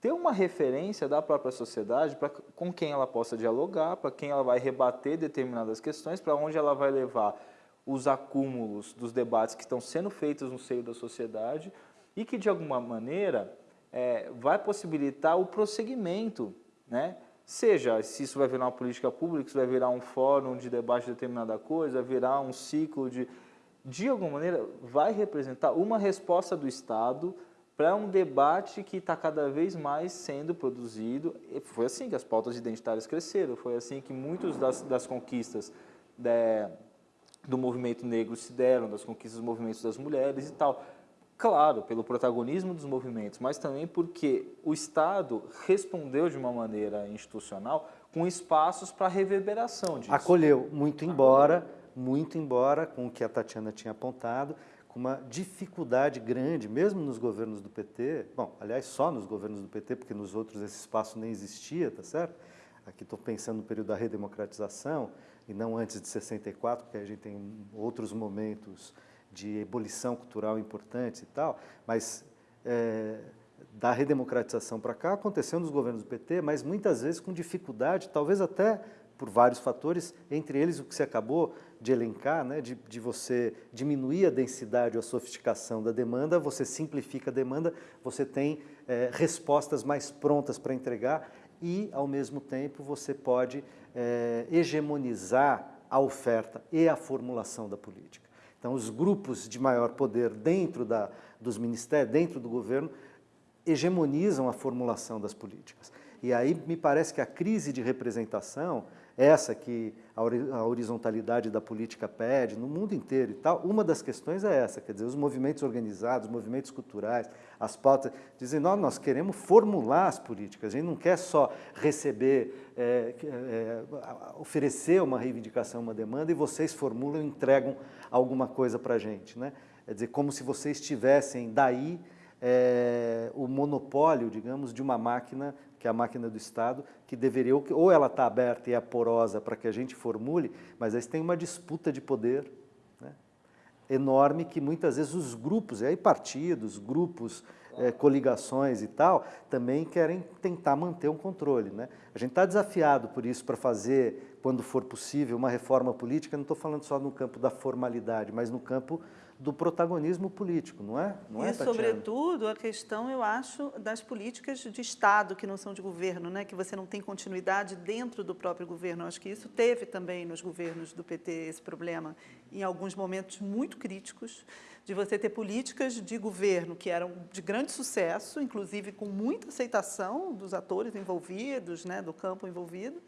ter uma referência da própria sociedade para com quem ela possa dialogar, para quem ela vai rebater determinadas questões, para onde ela vai levar os acúmulos dos debates que estão sendo feitos no seio da sociedade e que, de alguma maneira, é, vai possibilitar o prosseguimento, né? seja se isso vai virar uma política pública, se vai virar um fórum de debate de determinada coisa, virar um ciclo de... De alguma maneira, vai representar uma resposta do Estado para um debate que está cada vez mais sendo produzido. E foi assim que as pautas identitárias cresceram, foi assim que muitas das, das conquistas de, do movimento negro se deram, das conquistas dos movimentos das mulheres e tal. Claro, pelo protagonismo dos movimentos, mas também porque o Estado respondeu de uma maneira institucional com espaços para reverberação disso. Acolheu, muito embora, muito embora com o que a Tatiana tinha apontado, uma dificuldade grande, mesmo nos governos do PT, bom, aliás, só nos governos do PT, porque nos outros esse espaço nem existia, tá certo? Aqui estou pensando no período da redemocratização, e não antes de 64, porque a gente tem outros momentos de ebulição cultural importantes e tal, mas é, da redemocratização para cá aconteceu nos governos do PT, mas muitas vezes com dificuldade, talvez até por vários fatores, entre eles o que você acabou de elencar, né, de, de você diminuir a densidade ou a sofisticação da demanda, você simplifica a demanda, você tem é, respostas mais prontas para entregar e, ao mesmo tempo, você pode é, hegemonizar a oferta e a formulação da política. Então, os grupos de maior poder dentro da, dos ministérios, dentro do governo, hegemonizam a formulação das políticas. E aí me parece que a crise de representação essa que a horizontalidade da política pede, no mundo inteiro e tal, uma das questões é essa, quer dizer, os movimentos organizados, os movimentos culturais, as pautas, dizem, nós, nós queremos formular as políticas, a gente não quer só receber, é, é, oferecer uma reivindicação, uma demanda, e vocês formulam e entregam alguma coisa para a gente. Né? Quer dizer, como se vocês tivessem daí é, o monopólio, digamos, de uma máquina que é a máquina do Estado, que deveria, ou ela está aberta e é porosa para que a gente formule, mas aí tem uma disputa de poder né, enorme que muitas vezes os grupos, e aí partidos, grupos, é, coligações e tal, também querem tentar manter um controle. Né? A gente está desafiado por isso para fazer, quando for possível, uma reforma política, não estou falando só no campo da formalidade, mas no campo do protagonismo político, não é? Não e, é, sobretudo, a questão, eu acho, das políticas de Estado que não são de governo, né? que você não tem continuidade dentro do próprio governo. Eu acho que isso teve também nos governos do PT esse problema, em alguns momentos muito críticos, de você ter políticas de governo que eram de grande sucesso, inclusive com muita aceitação dos atores envolvidos, né? do campo envolvido,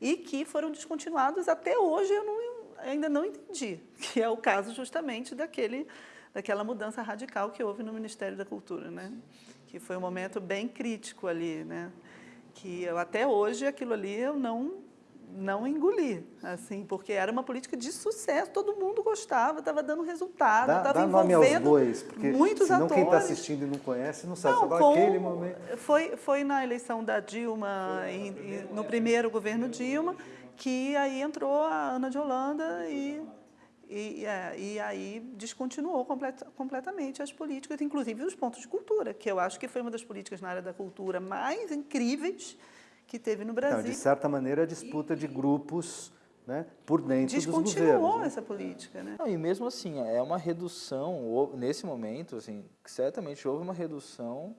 e que foram descontinuados até hoje. Eu não ainda não entendi, que é o caso justamente daquele, daquela mudança radical que houve no Ministério da Cultura, né? que foi um momento bem crítico ali, né? que eu, até hoje aquilo ali eu não, não engoli, assim, porque era uma política de sucesso, todo mundo gostava, estava dando resultado, estava envolvendo bois, muitos senão atores. quem está assistindo e não conhece não sabe, não, com, aquele momento... Foi, foi na eleição da Dilma, em, no primeiro governo Dilma, que aí entrou a Ana de Holanda e, e, é, e aí descontinuou complet, completamente as políticas, inclusive os pontos de cultura, que eu acho que foi uma das políticas na área da cultura mais incríveis que teve no Brasil. Não, de certa maneira, a disputa e, de grupos né, por dentro dos governos. Descontinuou né? essa política. Né? Não, e mesmo assim, é uma redução, nesse momento, assim, certamente houve uma redução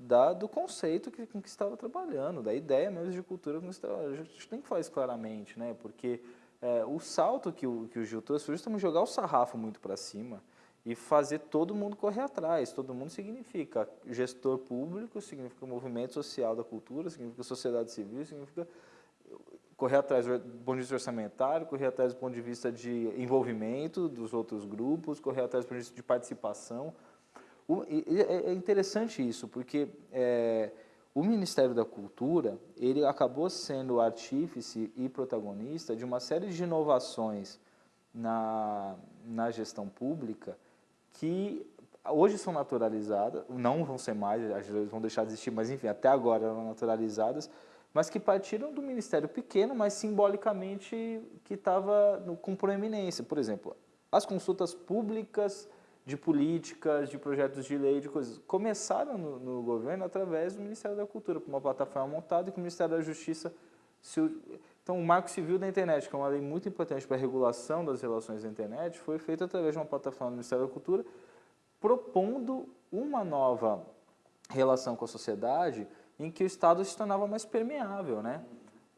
da, do conceito que, com que estava trabalhando, da ideia mesmo de cultura com que estava. A gente tem que falar isso claramente, né? porque é, o salto que o, que o Gil trouxe foi justamente jogar o sarrafo muito para cima e fazer todo mundo correr atrás. Todo mundo significa gestor público, significa movimento social da cultura, significa sociedade civil, significa correr atrás do ponto de vista orçamentário, correr atrás do ponto de vista de envolvimento dos outros grupos, correr atrás do ponto de vista de participação. É, é interessante isso, porque é, o Ministério da Cultura ele acabou sendo artífice e protagonista de uma série de inovações na, na gestão pública que hoje são naturalizadas, não vão ser mais, vão deixar de existir, mas enfim, até agora eram naturalizadas, mas que partiram do Ministério pequeno, mas simbolicamente que estava com proeminência. Por exemplo, as consultas públicas de políticas, de projetos de lei, de coisas. Começaram no, no governo através do Ministério da Cultura, por uma plataforma montada e que o Ministério da Justiça... Se, então, o Marco Civil da Internet, que é uma lei muito importante para a regulação das relações da internet, foi feito através de uma plataforma do Ministério da Cultura, propondo uma nova relação com a sociedade em que o Estado se tornava mais permeável, né?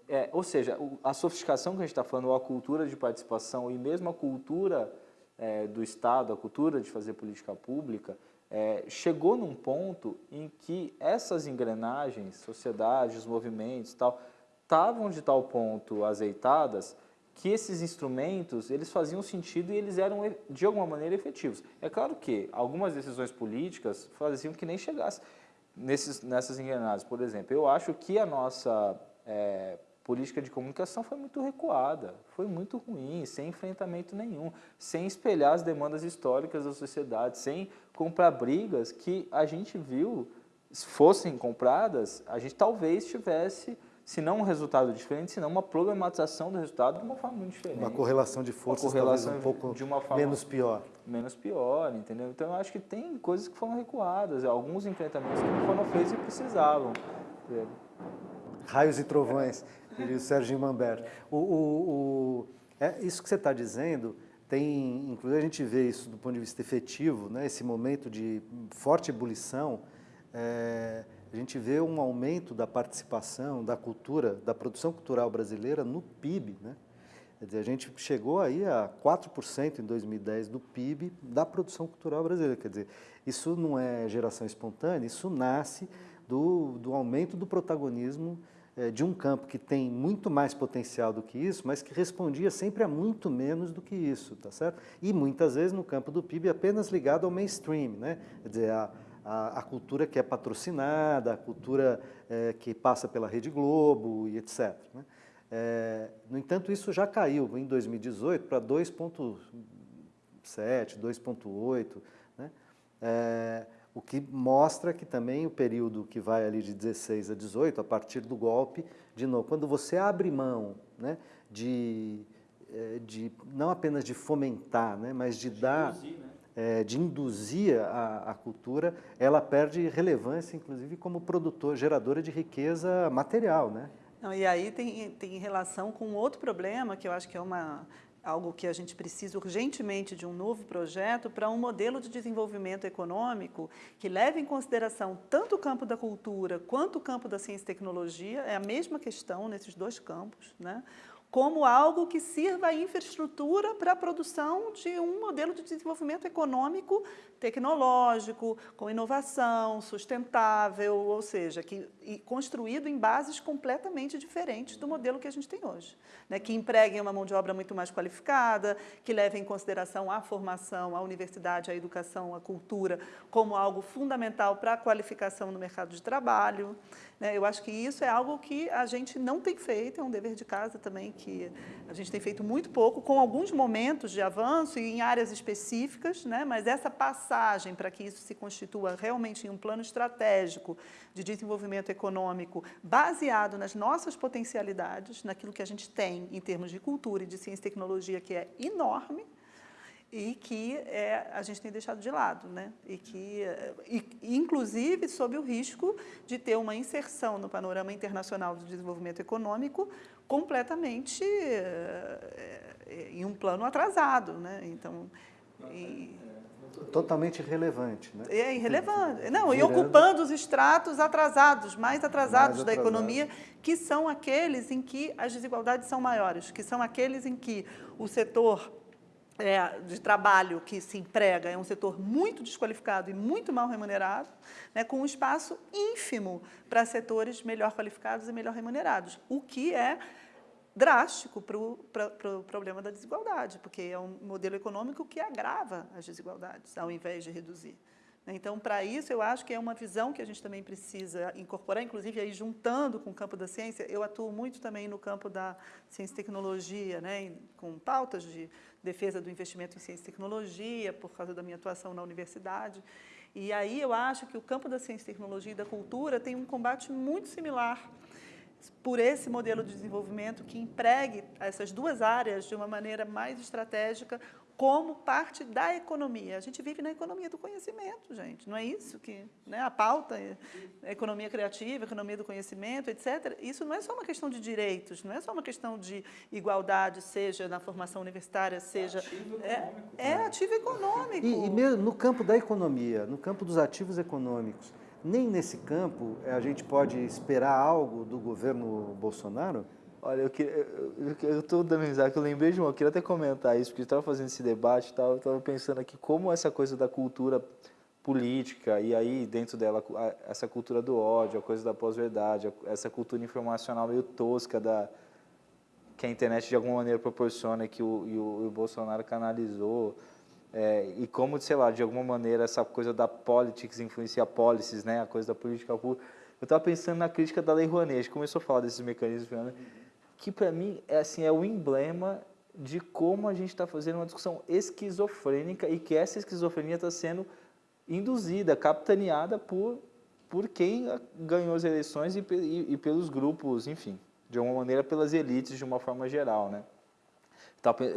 É, ou seja, a sofisticação que a gente está falando, a cultura de participação e mesmo a cultura é, do Estado, a cultura de fazer política pública, é, chegou num ponto em que essas engrenagens, sociedades, movimentos tal, estavam de tal ponto azeitadas que esses instrumentos eles faziam sentido e eles eram de alguma maneira efetivos. É claro que algumas decisões políticas faziam que nem chegasse nesses, nessas engrenagens. Por exemplo, eu acho que a nossa é, política de comunicação foi muito recuada, foi muito ruim, sem enfrentamento nenhum, sem espelhar as demandas históricas da sociedade, sem comprar brigas que a gente viu, se fossem compradas, a gente talvez tivesse, se não um resultado diferente, se não uma problematização do resultado de uma forma muito diferente. Uma correlação de forças correlação um pouco de uma forma menos pior. Menos pior, entendeu? Então eu acho que tem coisas que foram recuadas, alguns enfrentamentos que não foram feitos e precisavam. Raios e trovões diria o Sérgio Mambert. O, o, o, é, isso que você está dizendo, tem, inclusive a gente vê isso do ponto de vista efetivo, né, esse momento de forte ebulição, é, a gente vê um aumento da participação da cultura, da produção cultural brasileira no PIB. Né? Quer dizer, a gente chegou aí a 4% em 2010 do PIB da produção cultural brasileira. Quer dizer, isso não é geração espontânea, isso nasce do, do aumento do protagonismo de um campo que tem muito mais potencial do que isso, mas que respondia sempre a muito menos do que isso, tá certo? E muitas vezes no campo do PIB apenas ligado ao mainstream, né? Quer dizer, a, a, a cultura que é patrocinada, a cultura é, que passa pela Rede Globo e etc. Né? É, no entanto, isso já caiu em 2018 para 2,7, 2,8, né? É, o que mostra que também o período que vai ali de 16 a 18, a partir do golpe, de novo, quando você abre mão né, de, é, de, não apenas de fomentar, né, mas de, de dar, induzir, né? é, de induzir a, a, cultura, ela perde relevância, inclusive, como produtor, geradora de riqueza material, né? Não, e aí tem, tem relação com outro problema, que eu acho que é uma, algo que a gente precisa urgentemente de um novo projeto para um modelo de desenvolvimento econômico que leve em consideração tanto o campo da cultura quanto o campo da ciência e tecnologia, é a mesma questão nesses dois campos, né? Como algo que sirva a infraestrutura para a produção de um modelo de desenvolvimento econômico tecnológico, com inovação, sustentável, ou seja, que, construído em bases completamente diferentes do modelo que a gente tem hoje. Né, que empreguem uma mão de obra muito mais qualificada, que levem em consideração a formação, a universidade, a educação, a cultura, como algo fundamental para a qualificação no mercado de trabalho. Né, eu acho que isso é algo que a gente não tem feito, é um dever de casa também, que a gente tem feito muito pouco, com alguns momentos de avanço e em áreas específicas, né, mas essa passagem para que isso se constitua realmente em um plano estratégico de desenvolvimento econômico baseado nas nossas potencialidades, naquilo que a gente tem em termos de cultura e de ciência e tecnologia, que é enorme, e que é, a gente tem deixado de lado, né? e que, e, inclusive, sob o risco de ter uma inserção no panorama internacional do desenvolvimento econômico completamente é, é, em um plano atrasado. Né? Então, e, totalmente irrelevante. Né? É irrelevante. Não, e ocupando os estratos atrasados, mais atrasados mais da economia, que são aqueles em que as desigualdades são maiores, que são aqueles em que o setor é, de trabalho que se emprega é um setor muito desqualificado e muito mal remunerado, né, com um espaço ínfimo para setores melhor qualificados e melhor remunerados, o que é drástico para o pro problema da desigualdade, porque é um modelo econômico que agrava as desigualdades, ao invés de reduzir. Então, para isso, eu acho que é uma visão que a gente também precisa incorporar, inclusive aí juntando com o campo da ciência, eu atuo muito também no campo da ciência e tecnologia, né, com pautas de defesa do investimento em ciência e tecnologia, por causa da minha atuação na universidade. E aí eu acho que o campo da ciência tecnologia e da cultura tem um combate muito similar por esse modelo de desenvolvimento que empregue essas duas áreas de uma maneira mais estratégica como parte da economia. A gente vive na economia do conhecimento, gente, não é isso que né, a pauta, a economia criativa, economia do conhecimento, etc. Isso não é só uma questão de direitos, não é só uma questão de igualdade, seja na formação universitária, seja... É ativo econômico. É, é ativo econômico. E, e mesmo no campo da economia, no campo dos ativos econômicos, nem nesse campo a gente pode esperar algo do governo Bolsonaro? Olha, eu estou dando risada, que eu lembrei de uma, eu queria até comentar isso, porque estava fazendo esse debate e tal, eu estava pensando aqui como essa coisa da cultura política, e aí dentro dela essa cultura do ódio, a coisa da pós-verdade, essa cultura informacional meio tosca da, que a internet de alguma maneira proporciona, que o, e o, o Bolsonaro canalizou, é, e como, sei lá, de alguma maneira essa coisa da politics influencia policies, né, a coisa da política pública. Eu estava pensando na crítica da Lei Rouanet, a gente começou a falar desses mecanismos, né, que para mim é, assim, é o emblema de como a gente está fazendo uma discussão esquizofrênica e que essa esquizofrenia está sendo induzida, capitaneada por, por quem ganhou as eleições e, e, e pelos grupos, enfim, de alguma maneira pelas elites de uma forma geral, né?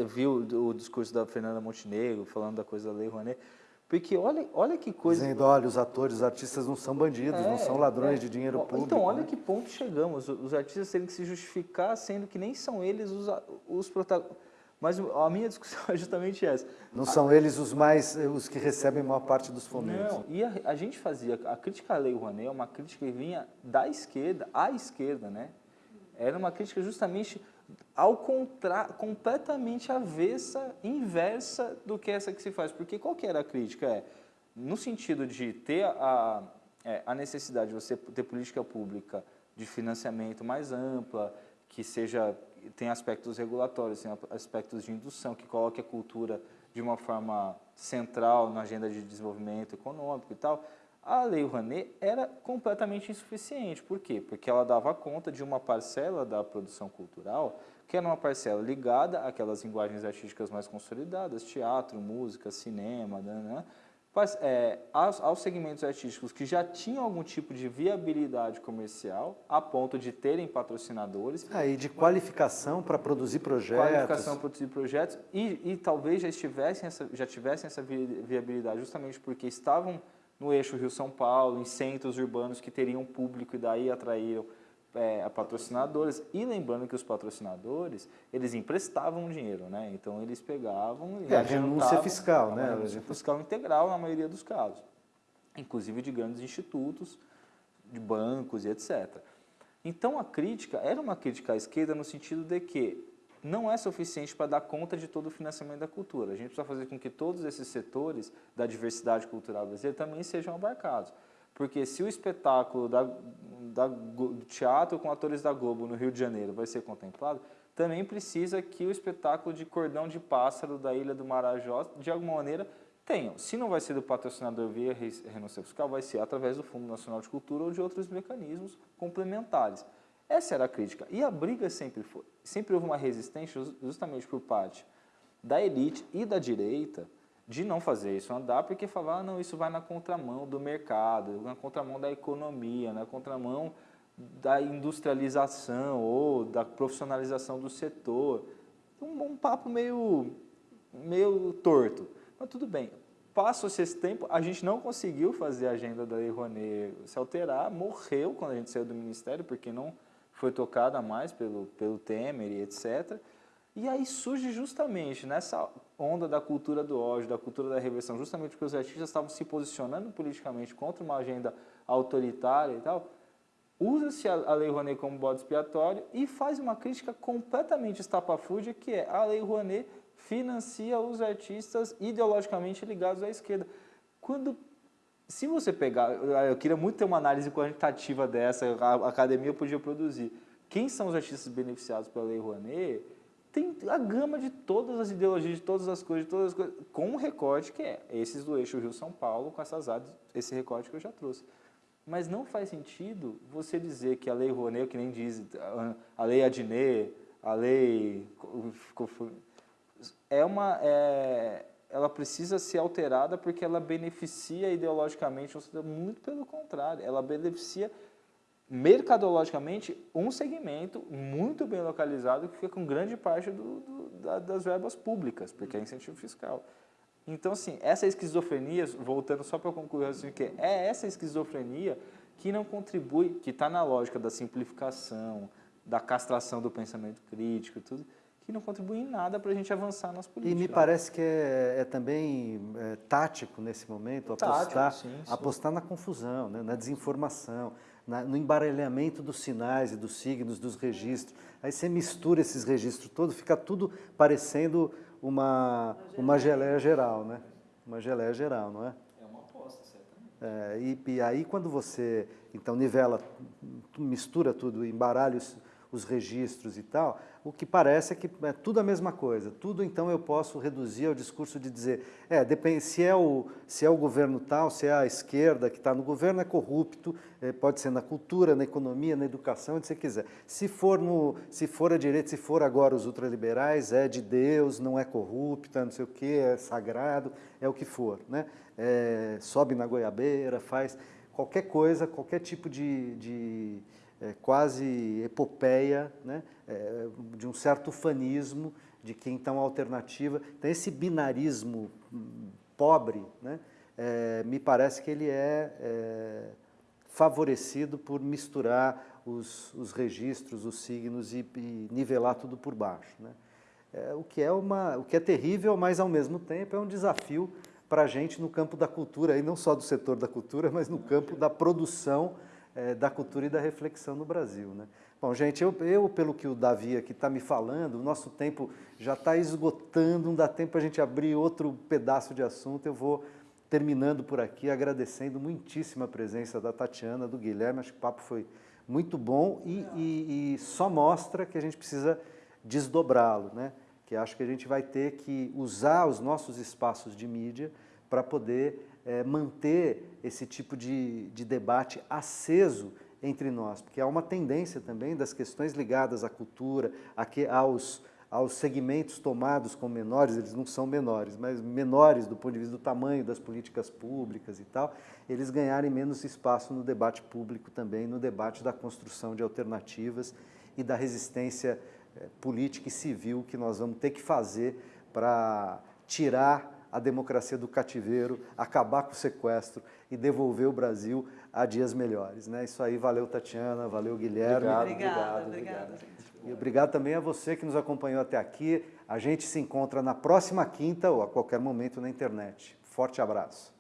viu o, discurso da Fernanda Montenegro falando da coisa da Lei Rouanet, porque olha, olha que coisa... Dizendo, olha, os atores, os artistas não são bandidos, é, não são ladrões é. de dinheiro público. Então, olha né? que ponto chegamos, os artistas terem que se justificar, sendo que nem são eles os, os protagonistas. Mas a minha discussão *laughs* é justamente essa. Não a... são eles os mais, os que recebem a maior parte dos fomentos. Não, e a, a gente fazia, a crítica à Lei Rouanet é uma crítica que vinha da esquerda à esquerda, né? Era uma crítica justamente ao contra, completamente avessa, inversa do que essa que se faz. Porque qual que era a crítica? É, no sentido de ter a, é, a necessidade de você ter política pública de financiamento mais ampla, que seja tem aspectos regulatórios, tem aspectos de indução, que coloque a cultura de uma forma central na agenda de desenvolvimento econômico e tal, a Lei Rouanet era completamente insuficiente. Por quê? Porque ela dava conta de uma parcela da produção cultural, que era uma parcela ligada àquelas linguagens artísticas mais consolidadas, teatro, música, cinema, né, né mas, é, aos, aos, segmentos artísticos que já tinham algum tipo de viabilidade comercial, a ponto de terem patrocinadores. Ah, e de qualificação para produzir projetos. Qualificação para produzir projetos e, e talvez já, estivessem essa, já tivessem essa viabilidade justamente porque estavam no eixo Rio-São Paulo, em centros urbanos que teriam público e daí atraíram é, patrocinadores. E lembrando que os patrocinadores, eles emprestavam dinheiro, né? Então eles pegavam e é, renúncia fiscal, né? Renúncia fiscal integral na maioria dos casos. Inclusive de grandes institutos, de bancos e etc. Então a crítica era uma crítica à esquerda no sentido de que não é suficiente para dar conta de todo o financiamento da cultura. A gente precisa fazer com que todos esses setores da diversidade cultural brasileira também sejam abarcados. Porque se o espetáculo da, da, do teatro com atores da Globo no Rio de Janeiro vai ser contemplado, também precisa que o espetáculo de Cordão de Pássaro da Ilha do Marajó, de alguma maneira, tenham. Se não vai ser do patrocinador via renúncia fiscal, vai ser através do Fundo Nacional de Cultura ou de outros mecanismos complementares. Essa era a crítica. E a briga sempre foi. Sempre houve uma resistência justamente por parte da elite e da direita de não fazer isso andar, porque falava, ah, não, isso vai na contramão do mercado, na contramão da economia, na contramão da industrialização ou da profissionalização do setor. Um, um papo meio, meio torto. Mas tudo bem, Passou-se esse tempo, a gente não conseguiu fazer a agenda da Lei Rouanet se alterar, morreu quando a gente saiu do Ministério, porque não foi tocada mais pelo, pelo Temer e etc., e aí surge justamente nessa onda da cultura do ódio, da cultura da reversão, justamente porque os artistas estavam se posicionando politicamente contra uma agenda autoritária e tal, usa-se a Lei Rouanet como bode expiatório e faz uma crítica completamente estapafúrdia, que é a Lei Rouanet financia os artistas ideologicamente ligados à esquerda. Quando, se você pegar, eu queria muito ter uma análise quantitativa dessa, a academia podia produzir. Quem são os artistas beneficiados pela Lei Rouanet? tem a gama de todas as ideologias, de todas as coisas, de todas as coisas, com um recorte que é esses do eixo Rio-São Paulo, com essas áreas, esse recorte que eu já trouxe. Mas não faz sentido você dizer que a lei Rouanet, que nem diz, a lei Adnet, a lei... É uma, é, ela precisa ser alterada porque ela beneficia ideologicamente, muito pelo contrário, ela beneficia mercadologicamente um segmento muito bem localizado que fica com grande parte do, do, da, das verbas públicas, porque é incentivo fiscal. Então, assim, essa esquizofrenia, voltando só para concluir, assim, que é essa esquizofrenia que não contribui, que está na lógica da simplificação, da castração do pensamento crítico, tudo, que não contribui em nada para a gente avançar nas políticas. E me parece que é, é também é, tático nesse momento apostar, tático, sim, sim. apostar na confusão, né, na desinformação na, no embaralhamento dos sinais e dos signos, dos registros. Aí você mistura esses registros todos, fica tudo parecendo uma, uma geleia geral, né? Uma geleia geral, não é? É uma aposta, certamente. É, e, e, aí quando você, então, nivela, mistura tudo, embaralha os, os registros e tal, o que parece é que é tudo a mesma coisa. Tudo, então, eu posso reduzir ao discurso de dizer, é, depende, se é o, se é o governo tal, se é a esquerda que está no governo, é corrupto, é, pode ser na cultura, na economia, na educação, onde você quiser. Se for, no, se for a direita, se for agora os ultraliberais, é de Deus, não é corrupta, não sei o quê, é sagrado, é o que for. Né? É, sobe na goiabeira, faz qualquer coisa, qualquer tipo de, de é, quase epopeia, né, é, de um certo fanismo de quem está uma alternativa. Então, esse binarismo hum, pobre, né, é, me parece que ele é, é favorecido por misturar os, os, registros, os signos e, e, nivelar tudo por baixo. Né? É, o, que é uma, o que é terrível, mas ao mesmo tempo é um desafio para a gente no campo da cultura, e não só do setor da cultura, mas no campo da produção é, da cultura e da reflexão no Brasil. Né? Bom, gente, eu, eu, pelo que o Davi aqui está me falando, o nosso tempo já está esgotando, não dá tempo para a gente abrir outro pedaço de assunto, eu vou terminando por aqui, agradecendo muitíssima a presença da Tatiana, do Guilherme, acho que o papo foi muito bom e, e, e só mostra que a gente precisa desdobrá-lo, né? que acho que a gente vai ter que usar os nossos espaços de mídia para poder é, manter esse tipo de, de debate aceso entre nós, porque há uma tendência também das questões ligadas à cultura, aqui, aos, aos segmentos tomados como menores, eles não são menores, mas menores do ponto de vista do tamanho das políticas públicas e tal, eles ganharem menos espaço no debate público também, no debate da construção de alternativas e da resistência eh, política e civil que nós vamos ter que fazer para tirar a democracia do cativeiro, acabar com o sequestro e devolver o Brasil a dias melhores. Né? Isso aí, valeu Tatiana, valeu Guilherme. Obrigado, obrigado, obrigado, gente. E obrigado também a você que nos acompanhou até aqui. A gente se encontra na próxima quinta ou a qualquer momento na internet. Forte abraço.